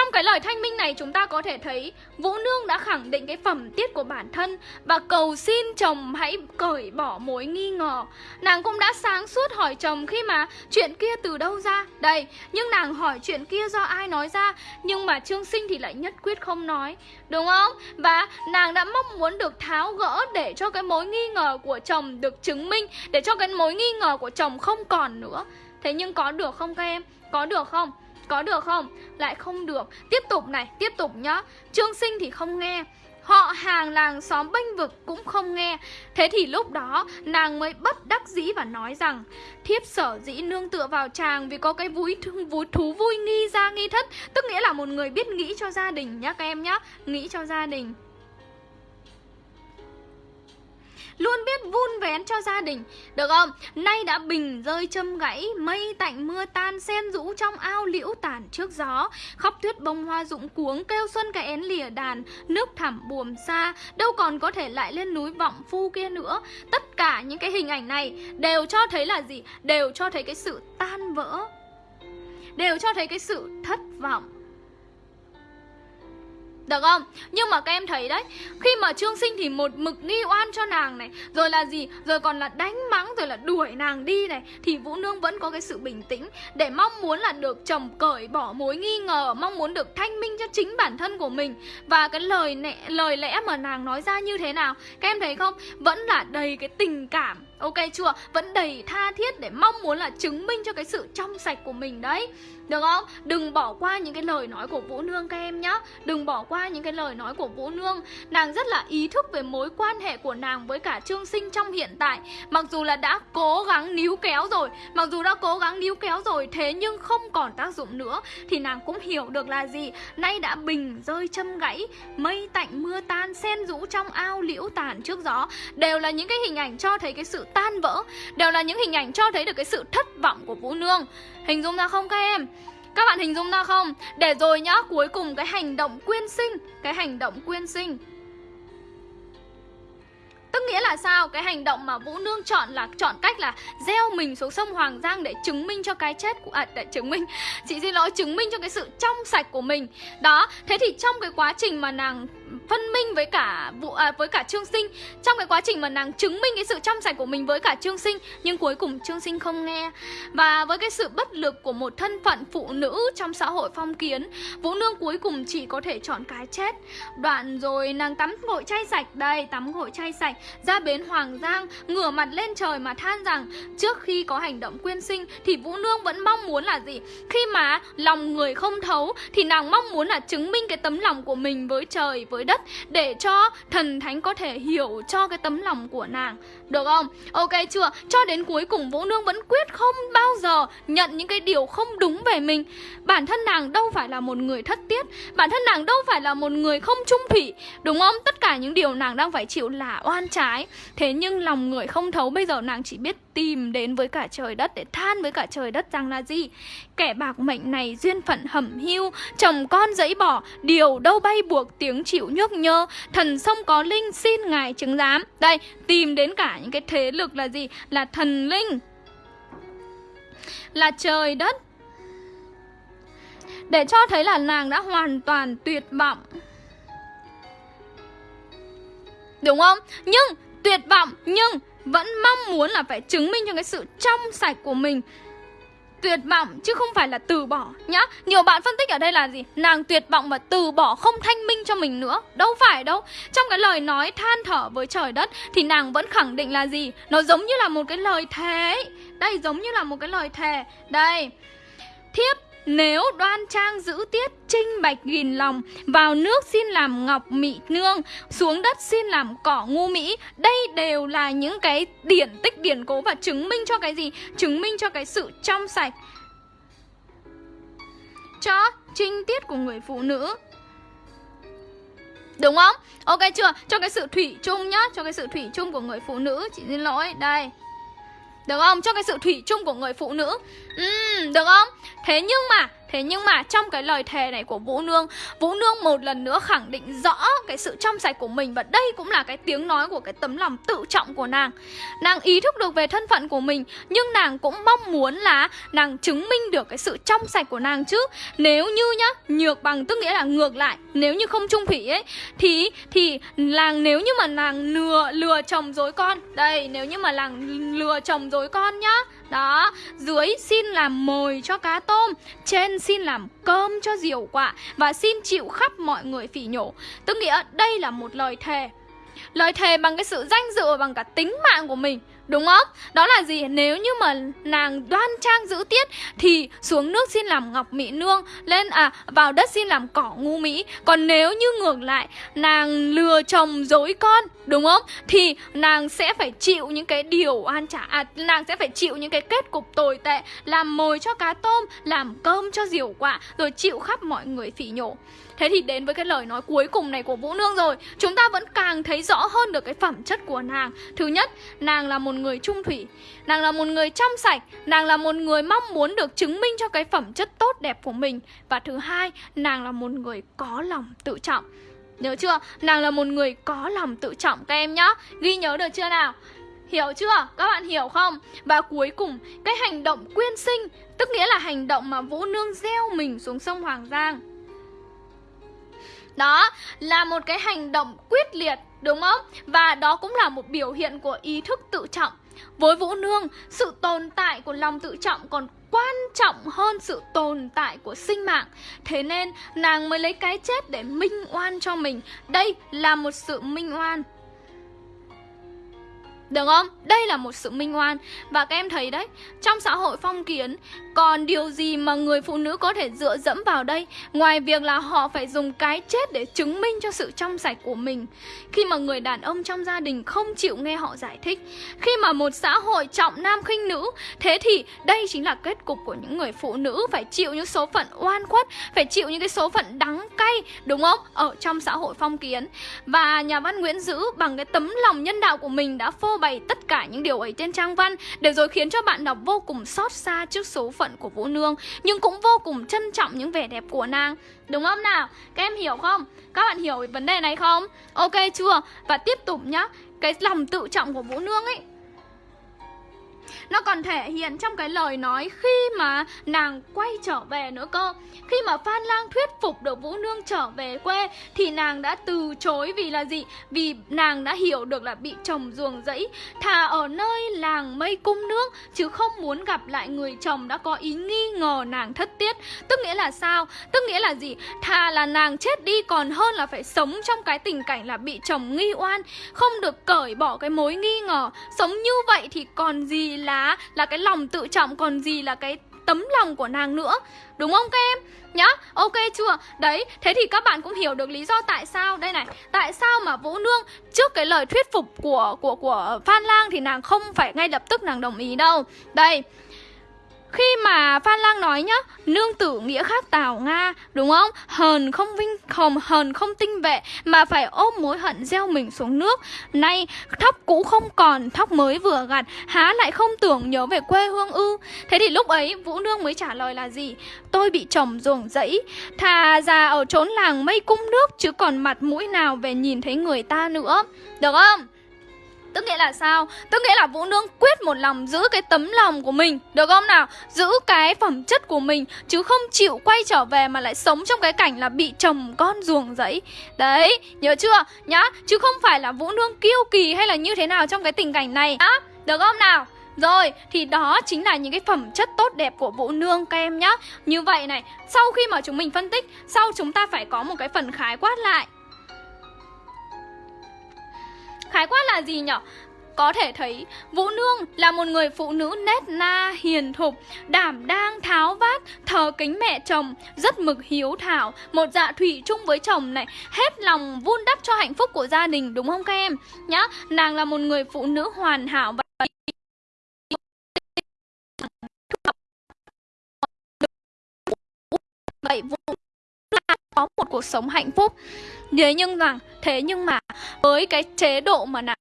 Trong cái lời thanh minh này chúng ta có thể thấy Vũ Nương đã khẳng định cái phẩm tiết của bản thân Và cầu xin chồng hãy cởi bỏ mối nghi ngờ Nàng cũng đã sáng suốt hỏi chồng khi mà chuyện kia từ đâu ra Đây, nhưng nàng hỏi chuyện kia do ai nói ra Nhưng mà Trương Sinh thì lại nhất quyết không nói Đúng không? Và nàng đã mong muốn được tháo gỡ để cho cái mối nghi ngờ của chồng được chứng minh Để cho cái mối nghi ngờ của chồng không còn nữa Thế nhưng có được không các em? Có được không? Có được không? Lại không được. Tiếp tục này, tiếp tục nhá. Trương sinh thì không nghe. Họ hàng làng xóm bênh vực cũng không nghe. Thế thì lúc đó nàng mới bất đắc dĩ và nói rằng Thiếp sở dĩ nương tựa vào chàng vì có cái vui, vui thú vui nghi ra nghi thất Tức nghĩa là một người biết nghĩ cho gia đình nhá các em nhá Nghĩ cho gia đình. Luôn biết vun vén cho gia đình. Được không? Nay đã bình rơi châm gãy, Mây tạnh mưa tan, Sen rũ trong ao liễu tàn trước gió. Khóc tuyết bông hoa rụng cuống, Kêu xuân cái én lìa đàn, Nước thẳm buồm xa. Đâu còn có thể lại lên núi vọng phu kia nữa. Tất cả những cái hình ảnh này Đều cho thấy là gì? Đều cho thấy cái sự tan vỡ. Đều cho thấy cái sự thất vọng được không? Nhưng mà các em thấy đấy Khi mà Trương Sinh thì một mực nghi oan cho nàng này Rồi là gì? Rồi còn là đánh mắng Rồi là đuổi nàng đi này Thì Vũ Nương vẫn có cái sự bình tĩnh Để mong muốn là được chồng cởi bỏ mối nghi ngờ Mong muốn được thanh minh cho chính bản thân của mình Và cái lời nẹ, lời lẽ mà nàng nói ra như thế nào Các em thấy không? Vẫn là đầy cái tình cảm Ok chưa? Vẫn đầy tha thiết để mong muốn là chứng minh cho cái sự trong sạch của mình đấy. Được không? Đừng bỏ qua những cái lời nói của Vũ Nương các em nhá. Đừng bỏ qua những cái lời nói của Vũ Nương. Nàng rất là ý thức về mối quan hệ của nàng với cả Trương Sinh trong hiện tại. Mặc dù là đã cố gắng níu kéo rồi, Mặc dù đã cố gắng níu kéo rồi, Thế nhưng không còn tác dụng nữa, Thì nàng cũng hiểu được là gì. Nay đã bình rơi châm gãy, Mây tạnh mưa tan, Sen rũ trong ao liễu tàn trước gió. Đều là những cái hình ảnh cho thấy cái sự tan vỡ Đều là những hình ảnh cho thấy được cái sự thất vọng của Vũ Nương Hình dung ra không các em? Các bạn hình dung ra không? Để rồi nhá, cuối cùng cái hành động quyên sinh Cái hành động quyên sinh Tức nghĩa là sao? Cái hành động mà Vũ Nương chọn là chọn cách là gieo mình xuống sông Hoàng Giang để chứng minh cho cái chết của à để chứng minh chị xin lỗi chứng minh cho cái sự trong sạch của mình. Đó, thế thì trong cái quá trình mà nàng phân minh với cả vụ à, với cả Trương Sinh. Trong cái quá trình mà nàng chứng minh cái sự trong sạch của mình với cả Trương Sinh nhưng cuối cùng Trương Sinh không nghe. Và với cái sự bất lực của một thân phận phụ nữ trong xã hội phong kiến Vũ Nương cuối cùng chỉ có thể chọn cái chết. Đoạn rồi nàng tắm gội chay sạch đây tắm gội chay sạch ra bến Hoàng Giang ngửa mặt lên trời mà than rằng trước khi có hành động quyên sinh thì Vũ Nương vẫn mong muốn là gì? Khi mà lòng người không thấu thì nàng mong muốn là chứng minh cái tấm lòng của mình với trời với đất để cho thần thánh có thể hiểu cho cái tấm lòng của nàng được không? Ok chưa? Cho đến cuối cùng Vũ Nương vẫn quyết không bao giờ nhận những cái điều không đúng về mình Bản thân nàng đâu phải là một người thất tiết Bản thân nàng đâu phải là một người không trung thủy Đúng không? Tất cả những điều nàng đang phải chịu là oan trái Thế nhưng lòng người không thấu Bây giờ nàng chỉ biết tìm đến với cả trời đất Để than với cả trời đất rằng là gì? Kẻ bạc mệnh này duyên phận hẩm hiu, Chồng con dẫy bỏ Điều đâu bay buộc tiếng chịu nhước nhơ Thần sông có linh xin ngài chứng giám Đây, tìm đến cả những cái thế lực là gì? Là thần linh, Là trời đất Để cho thấy là nàng đã hoàn toàn tuyệt vọng Đúng không? Nhưng tuyệt vọng nhưng vẫn mong muốn là phải chứng minh cho cái sự trong sạch của mình tuyệt vọng, chứ không phải là từ bỏ, nhá. Nhiều bạn phân tích ở đây là gì? Nàng tuyệt vọng và từ bỏ không thanh minh cho mình nữa. Đâu phải đâu. Trong cái lời nói than thở với trời đất thì nàng vẫn khẳng định là gì? Nó giống như là một cái lời thề. Đây giống như là một cái lời thề. Đây. Thiếp nếu đoan trang giữ tiết trinh bạch nghìn lòng, Vào nước xin làm ngọc mị nương, Xuống đất xin làm cỏ ngu mỹ Đây đều là những cái điển tích điển cố Và chứng minh cho cái gì? Chứng minh cho cái sự trong sạch Cho trinh tiết của người phụ nữ Đúng không? Ok chưa? Cho cái sự thủy chung nhá Cho cái sự thủy chung của người phụ nữ, Chị xin lỗi Đây được không? Cho cái sự thủy chung của người phụ nữ uhm, Được không? Thế nhưng mà Thế nhưng mà trong cái lời thề này của Vũ Nương Vũ Nương một lần nữa khẳng định rõ cái sự trong sạch của mình Và đây cũng là cái tiếng nói của cái tấm lòng tự trọng của nàng. Nàng ý thức được về thân phận của mình Nhưng nàng cũng mong muốn là nàng chứng minh được cái sự trong sạch của nàng chứ. Nếu như nhá, nhược bằng tức nghĩa là ngược lại Nếu như không trung thủy ấy Thì thì nàng nếu như mà nàng lừa lừa chồng dối con Đây, nếu như mà nàng lừa chồng dối con nhá đó, dưới xin làm mồi cho cá tôm Trên xin làm cơm cho diều quạ Và xin chịu khắp mọi người phỉ nhổ Tức nghĩa đây là một lời thề Lời thề bằng cái sự danh dự bằng cả tính mạng của mình Đúng không? Đó là gì? Nếu như mà nàng đoan trang giữ tiết Thì xuống nước xin làm ngọc mỹ nương Lên à vào đất xin làm cỏ ngu mỹ Còn nếu như ngược lại Nàng lừa chồng dối con Đúng không? Thì nàng sẽ phải chịu những cái điều an trả à, Nàng sẽ phải chịu những cái kết cục tồi tệ Làm mồi cho cá tôm Làm cơm cho diều quạ Rồi chịu khắp mọi người phỉ nhổ. Thế thì đến với cái lời nói cuối cùng này của Vũ Nương rồi Chúng ta vẫn càng thấy rõ hơn được cái phẩm chất của nàng. Thứ nhất, nàng là một người trung thủy Nàng là một người trong sạch Nàng là một người mong muốn được chứng minh cho cái phẩm chất tốt đẹp của mình. Và thứ hai, nàng là một người có lòng tự trọng. Nhớ chưa? Nàng là một người có lòng tự trọng các em nhá Ghi nhớ được chưa nào? Hiểu chưa? Các bạn hiểu không? Và cuối cùng, cái hành động quyên sinh Tức nghĩa là hành động mà Vũ Nương gieo mình xuống sông Hoàng Giang đó là một cái hành động quyết liệt đúng không? Và đó cũng là một biểu hiện của ý thức tự trọng. Với Vũ Nương, sự tồn tại của lòng tự trọng còn quan trọng hơn sự tồn tại của sinh mạng. Thế nên nàng mới lấy cái chết để minh oan cho mình. Đây là một sự minh oan được không? Đây là một sự minh oan Và các em thấy đấy, Trong xã hội phong kiến, Còn điều gì mà người phụ nữ có thể dựa dẫm vào đây Ngoài việc là họ phải dùng cái chết để chứng minh cho sự trong sạch của mình Khi mà người đàn ông trong gia đình không chịu nghe họ giải thích, Khi mà một xã hội trọng nam khinh nữ, Thế thì đây chính là kết cục của những người phụ nữ Phải chịu những số phận oan khuất, Phải chịu những cái số phận đắng cay, Đúng không? Ở trong xã hội phong kiến Và nhà văn Nguyễn Dữ bằng cái tấm lòng nhân đạo của mình đã phô bày tất cả những điều ấy trên trang văn để rồi khiến cho bạn đọc vô cùng xót xa trước số phận của Vũ Nương nhưng cũng vô cùng trân trọng những vẻ đẹp của nàng. Đúng không nào? Các em hiểu không? Các bạn hiểu vấn đề này không? Ok chưa? Và tiếp tục nhá, cái lòng tự trọng của Vũ Nương ấy nó còn thể hiện trong cái lời nói khi mà nàng quay trở về nữa cơ Khi mà Phan Lang thuyết phục được Vũ Nương trở về quê, Thì nàng đã từ chối vì là gì? Vì nàng đã hiểu được là bị chồng ruồng rẫy, Thà ở nơi làng mây cung nước, Chứ không muốn gặp lại người chồng đã có ý nghi ngờ nàng thất tiết Tức nghĩa là sao? Tức nghĩa là gì? Thà là nàng chết đi, còn hơn là phải sống trong cái tình cảnh là bị chồng nghi oan, Không được cởi bỏ cái mối nghi ngờ Sống như vậy thì còn gì là là cái lòng tự trọng Còn gì là cái tấm lòng của nàng nữa Đúng không các em? Nhá, ok chưa? Đấy, thế thì các bạn cũng hiểu được lý do tại sao Đây này, tại sao mà Vũ Nương Trước cái lời thuyết phục của của của Phan Lang Thì nàng không phải ngay lập tức nàng đồng ý đâu Đây, khi mà Phan Lang nói nhá, Nương tử nghĩa khác Tào Nga, Đúng không? Hờn không vinh, hồng, hờn không tinh vệ, Mà phải ôm mối hận gieo mình xuống nước Nay, thóc cũ không còn, Thóc mới vừa gặt, Há lại không tưởng nhớ về quê hương ư Thế thì lúc ấy, Vũ Nương mới trả lời là gì? Tôi bị chồng ruồng dẫy Thà già ở trốn làng mây cung nước, Chứ còn mặt mũi nào về nhìn thấy người ta nữa Được không? Tức nghĩa là sao? Tức nghĩa là Vũ Nương quyết một lòng giữ cái tấm lòng của mình Được không nào? Giữ cái phẩm chất của mình Chứ không chịu quay trở về mà lại sống trong cái cảnh là bị chồng con ruồng rẫy Đấy, nhớ chưa? Nhá, chứ không phải là Vũ Nương kiêu kỳ hay là như thế nào trong cái tình cảnh này Á, được không nào? Rồi, thì đó chính là những cái phẩm chất tốt đẹp của Vũ Nương các em nhá Như vậy này, sau khi mà chúng mình phân tích Sau chúng ta phải có một cái phần khái quát lại Khái quát là gì nhở Có thể thấy Vũ Nương là một người phụ nữ nét na, hiền thục, đảm đang, tháo vát, thờ kính mẹ chồng, rất mực hiếu thảo, một dạ thủy chung với chồng này, hết lòng vun đắp cho hạnh phúc của gia đình đúng không các em? Nhá, nàng là một người phụ nữ hoàn hảo và vậy Vũ cuộc sống hạnh phúc Thế nhưng rằng, Thế nhưng mà, với cái chế độ mà nàng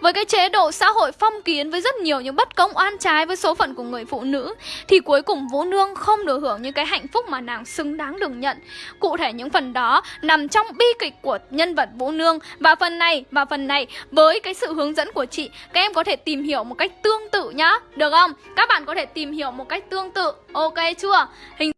với cái chế độ xã hội phong kiến, với rất nhiều những bất công oan trái với số phận của người phụ nữ, thì cuối cùng Vũ Nương không được hưởng những cái hạnh phúc mà nàng xứng đáng được nhận. Cụ thể những phần đó nằm trong bi kịch của nhân vật Vũ Nương và phần này, và phần này, với cái sự hướng dẫn của chị, các em có thể tìm hiểu một cách tương tự nhá. Được không? Các bạn có thể tìm hiểu một cách tương tự. Ok chưa? Hình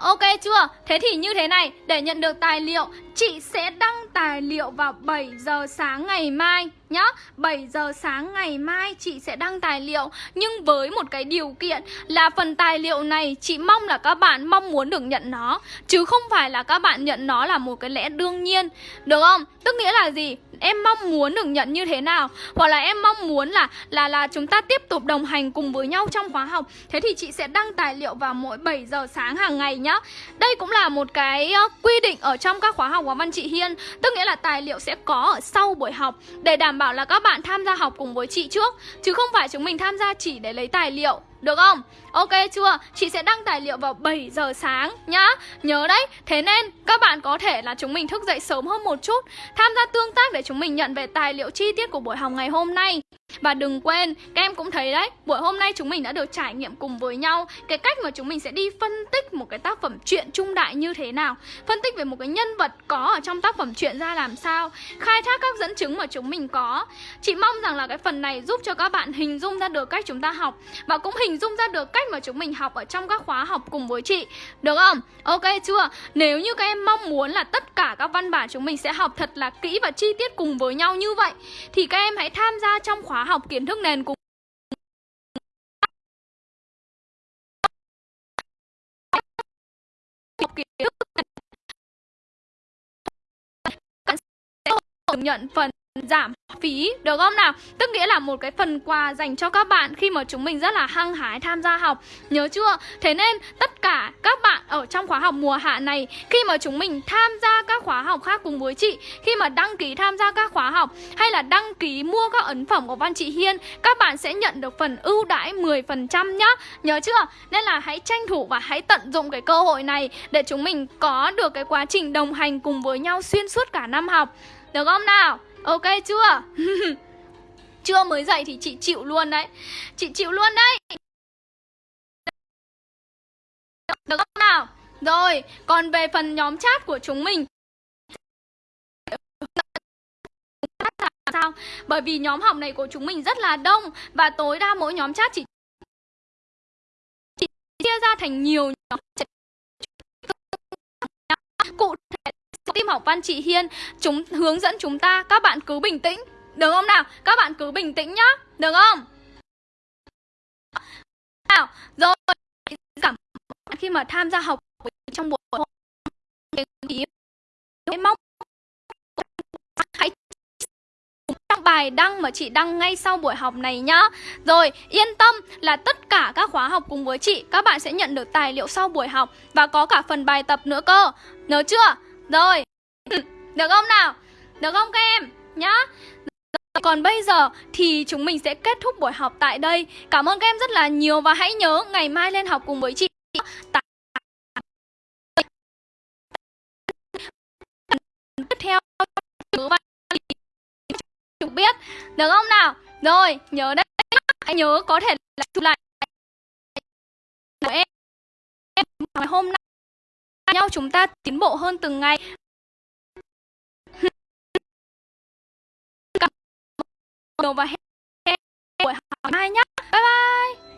ok chưa? Thế thì như thế này, để nhận được tài liệu, chị sẽ đăng tài liệu vào 7 giờ sáng ngày mai nhá. 7 giờ sáng ngày mai chị sẽ đăng tài liệu. Nhưng với một cái điều kiện là phần tài liệu này chị mong là các bạn mong muốn được nhận nó. Chứ không phải là các bạn nhận nó là một cái lẽ đương nhiên. Được không? Tức nghĩa là gì? Em mong muốn được nhận như thế nào? Hoặc là em mong muốn là là là chúng ta tiếp tục đồng hành cùng với nhau trong khóa học. Thế thì chị sẽ đăng tài liệu vào mỗi 7 giờ sáng hàng ngày nhá. Đây cũng là một cái quy định ở trong các khóa học của Văn Chị Hiên. Tức nghĩa là tài liệu sẽ có ở sau buổi học. Để đảm bảo là các bạn tham gia học cùng với chị trước, Chứ không phải chúng mình tham gia chỉ để lấy tài liệu, được không? Ok chưa? Chị sẽ đăng tài liệu vào 7 giờ sáng nhá Nhớ đấy Thế nên các bạn có thể là chúng mình thức dậy sớm hơn một chút Tham gia tương tác để chúng mình nhận về tài liệu chi tiết của buổi học ngày hôm nay và đừng quên, các em cũng thấy đấy, buổi hôm nay chúng mình đã được trải nghiệm cùng với nhau cái cách mà chúng mình sẽ đi phân tích một cái tác phẩm truyện trung đại như thế nào, phân tích về một cái nhân vật có ở trong tác phẩm truyện ra làm sao, khai thác các dẫn chứng mà chúng mình có. Chị mong rằng là cái phần này giúp cho các bạn hình dung ra được cách chúng ta học và cũng hình dung ra được cách mà chúng mình học ở trong các khóa học cùng với chị. Được không? Ok chưa? Nếu như các em mong muốn là tất cả các văn bản chúng mình sẽ học thật là kỹ và chi tiết cùng với nhau như vậy, thì các em hãy tham gia trong khóa học kiến thức nền cùng nhận phần giảm phí, được không nào? Tức nghĩa là một cái phần quà dành cho các bạn khi mà chúng mình rất là hăng hái tham gia học Nhớ chưa? Thế nên tất cả các bạn ở trong khóa học mùa hạ này, Khi mà chúng mình tham gia các khóa học khác cùng với chị, Khi mà đăng ký tham gia các khóa học Hay là đăng ký mua các ấn phẩm của Văn Chị Hiên, Các bạn sẽ nhận được phần ưu đãi 10% nhá Nhớ chưa? Nên là hãy tranh thủ và hãy tận dụng cái cơ hội này Để chúng mình có được cái quá trình đồng hành cùng với nhau xuyên suốt cả năm học Được không nào? Ok chưa? chưa mới dậy thì chị chịu luôn đấy Chị chịu luôn đấy Được không nào? Rồi, còn về phần nhóm chat của chúng mình sao? Bởi vì nhóm học này của chúng mình rất là đông Và tối đa mỗi nhóm chat chỉ chia ra thành nhiều nhóm cụ tim học văn chị Hiên, chúng hướng dẫn chúng ta, các bạn cứ bình tĩnh. Được không nào? Các bạn cứ bình tĩnh nhá. Được không? Nào, rồi. Giảm khi mà tham gia học trong buổi hôm. Mong hãy trong bài đăng mà chị đăng ngay sau buổi học này nhá. Rồi, yên tâm là tất cả các khóa học cùng với chị, Các bạn sẽ nhận được tài liệu sau buổi học Và có cả phần bài tập nữa cơ. Nhớ chưa? Rồi. Được không nào? Được không các em? Nhá. Còn bây giờ thì chúng mình sẽ kết thúc buổi học tại đây. Cảm ơn các em rất là nhiều Và hãy nhớ ngày mai lên học cùng với chị. Tiếp theo. Chúng biết. Được không nào? Rồi, nhớ đấy hãy nhớ có thể là chụp lại. Của em hôm nay nhau chúng ta tiến bộ hơn từng ngày. Và hẹn buổi học mai nhé bye bye.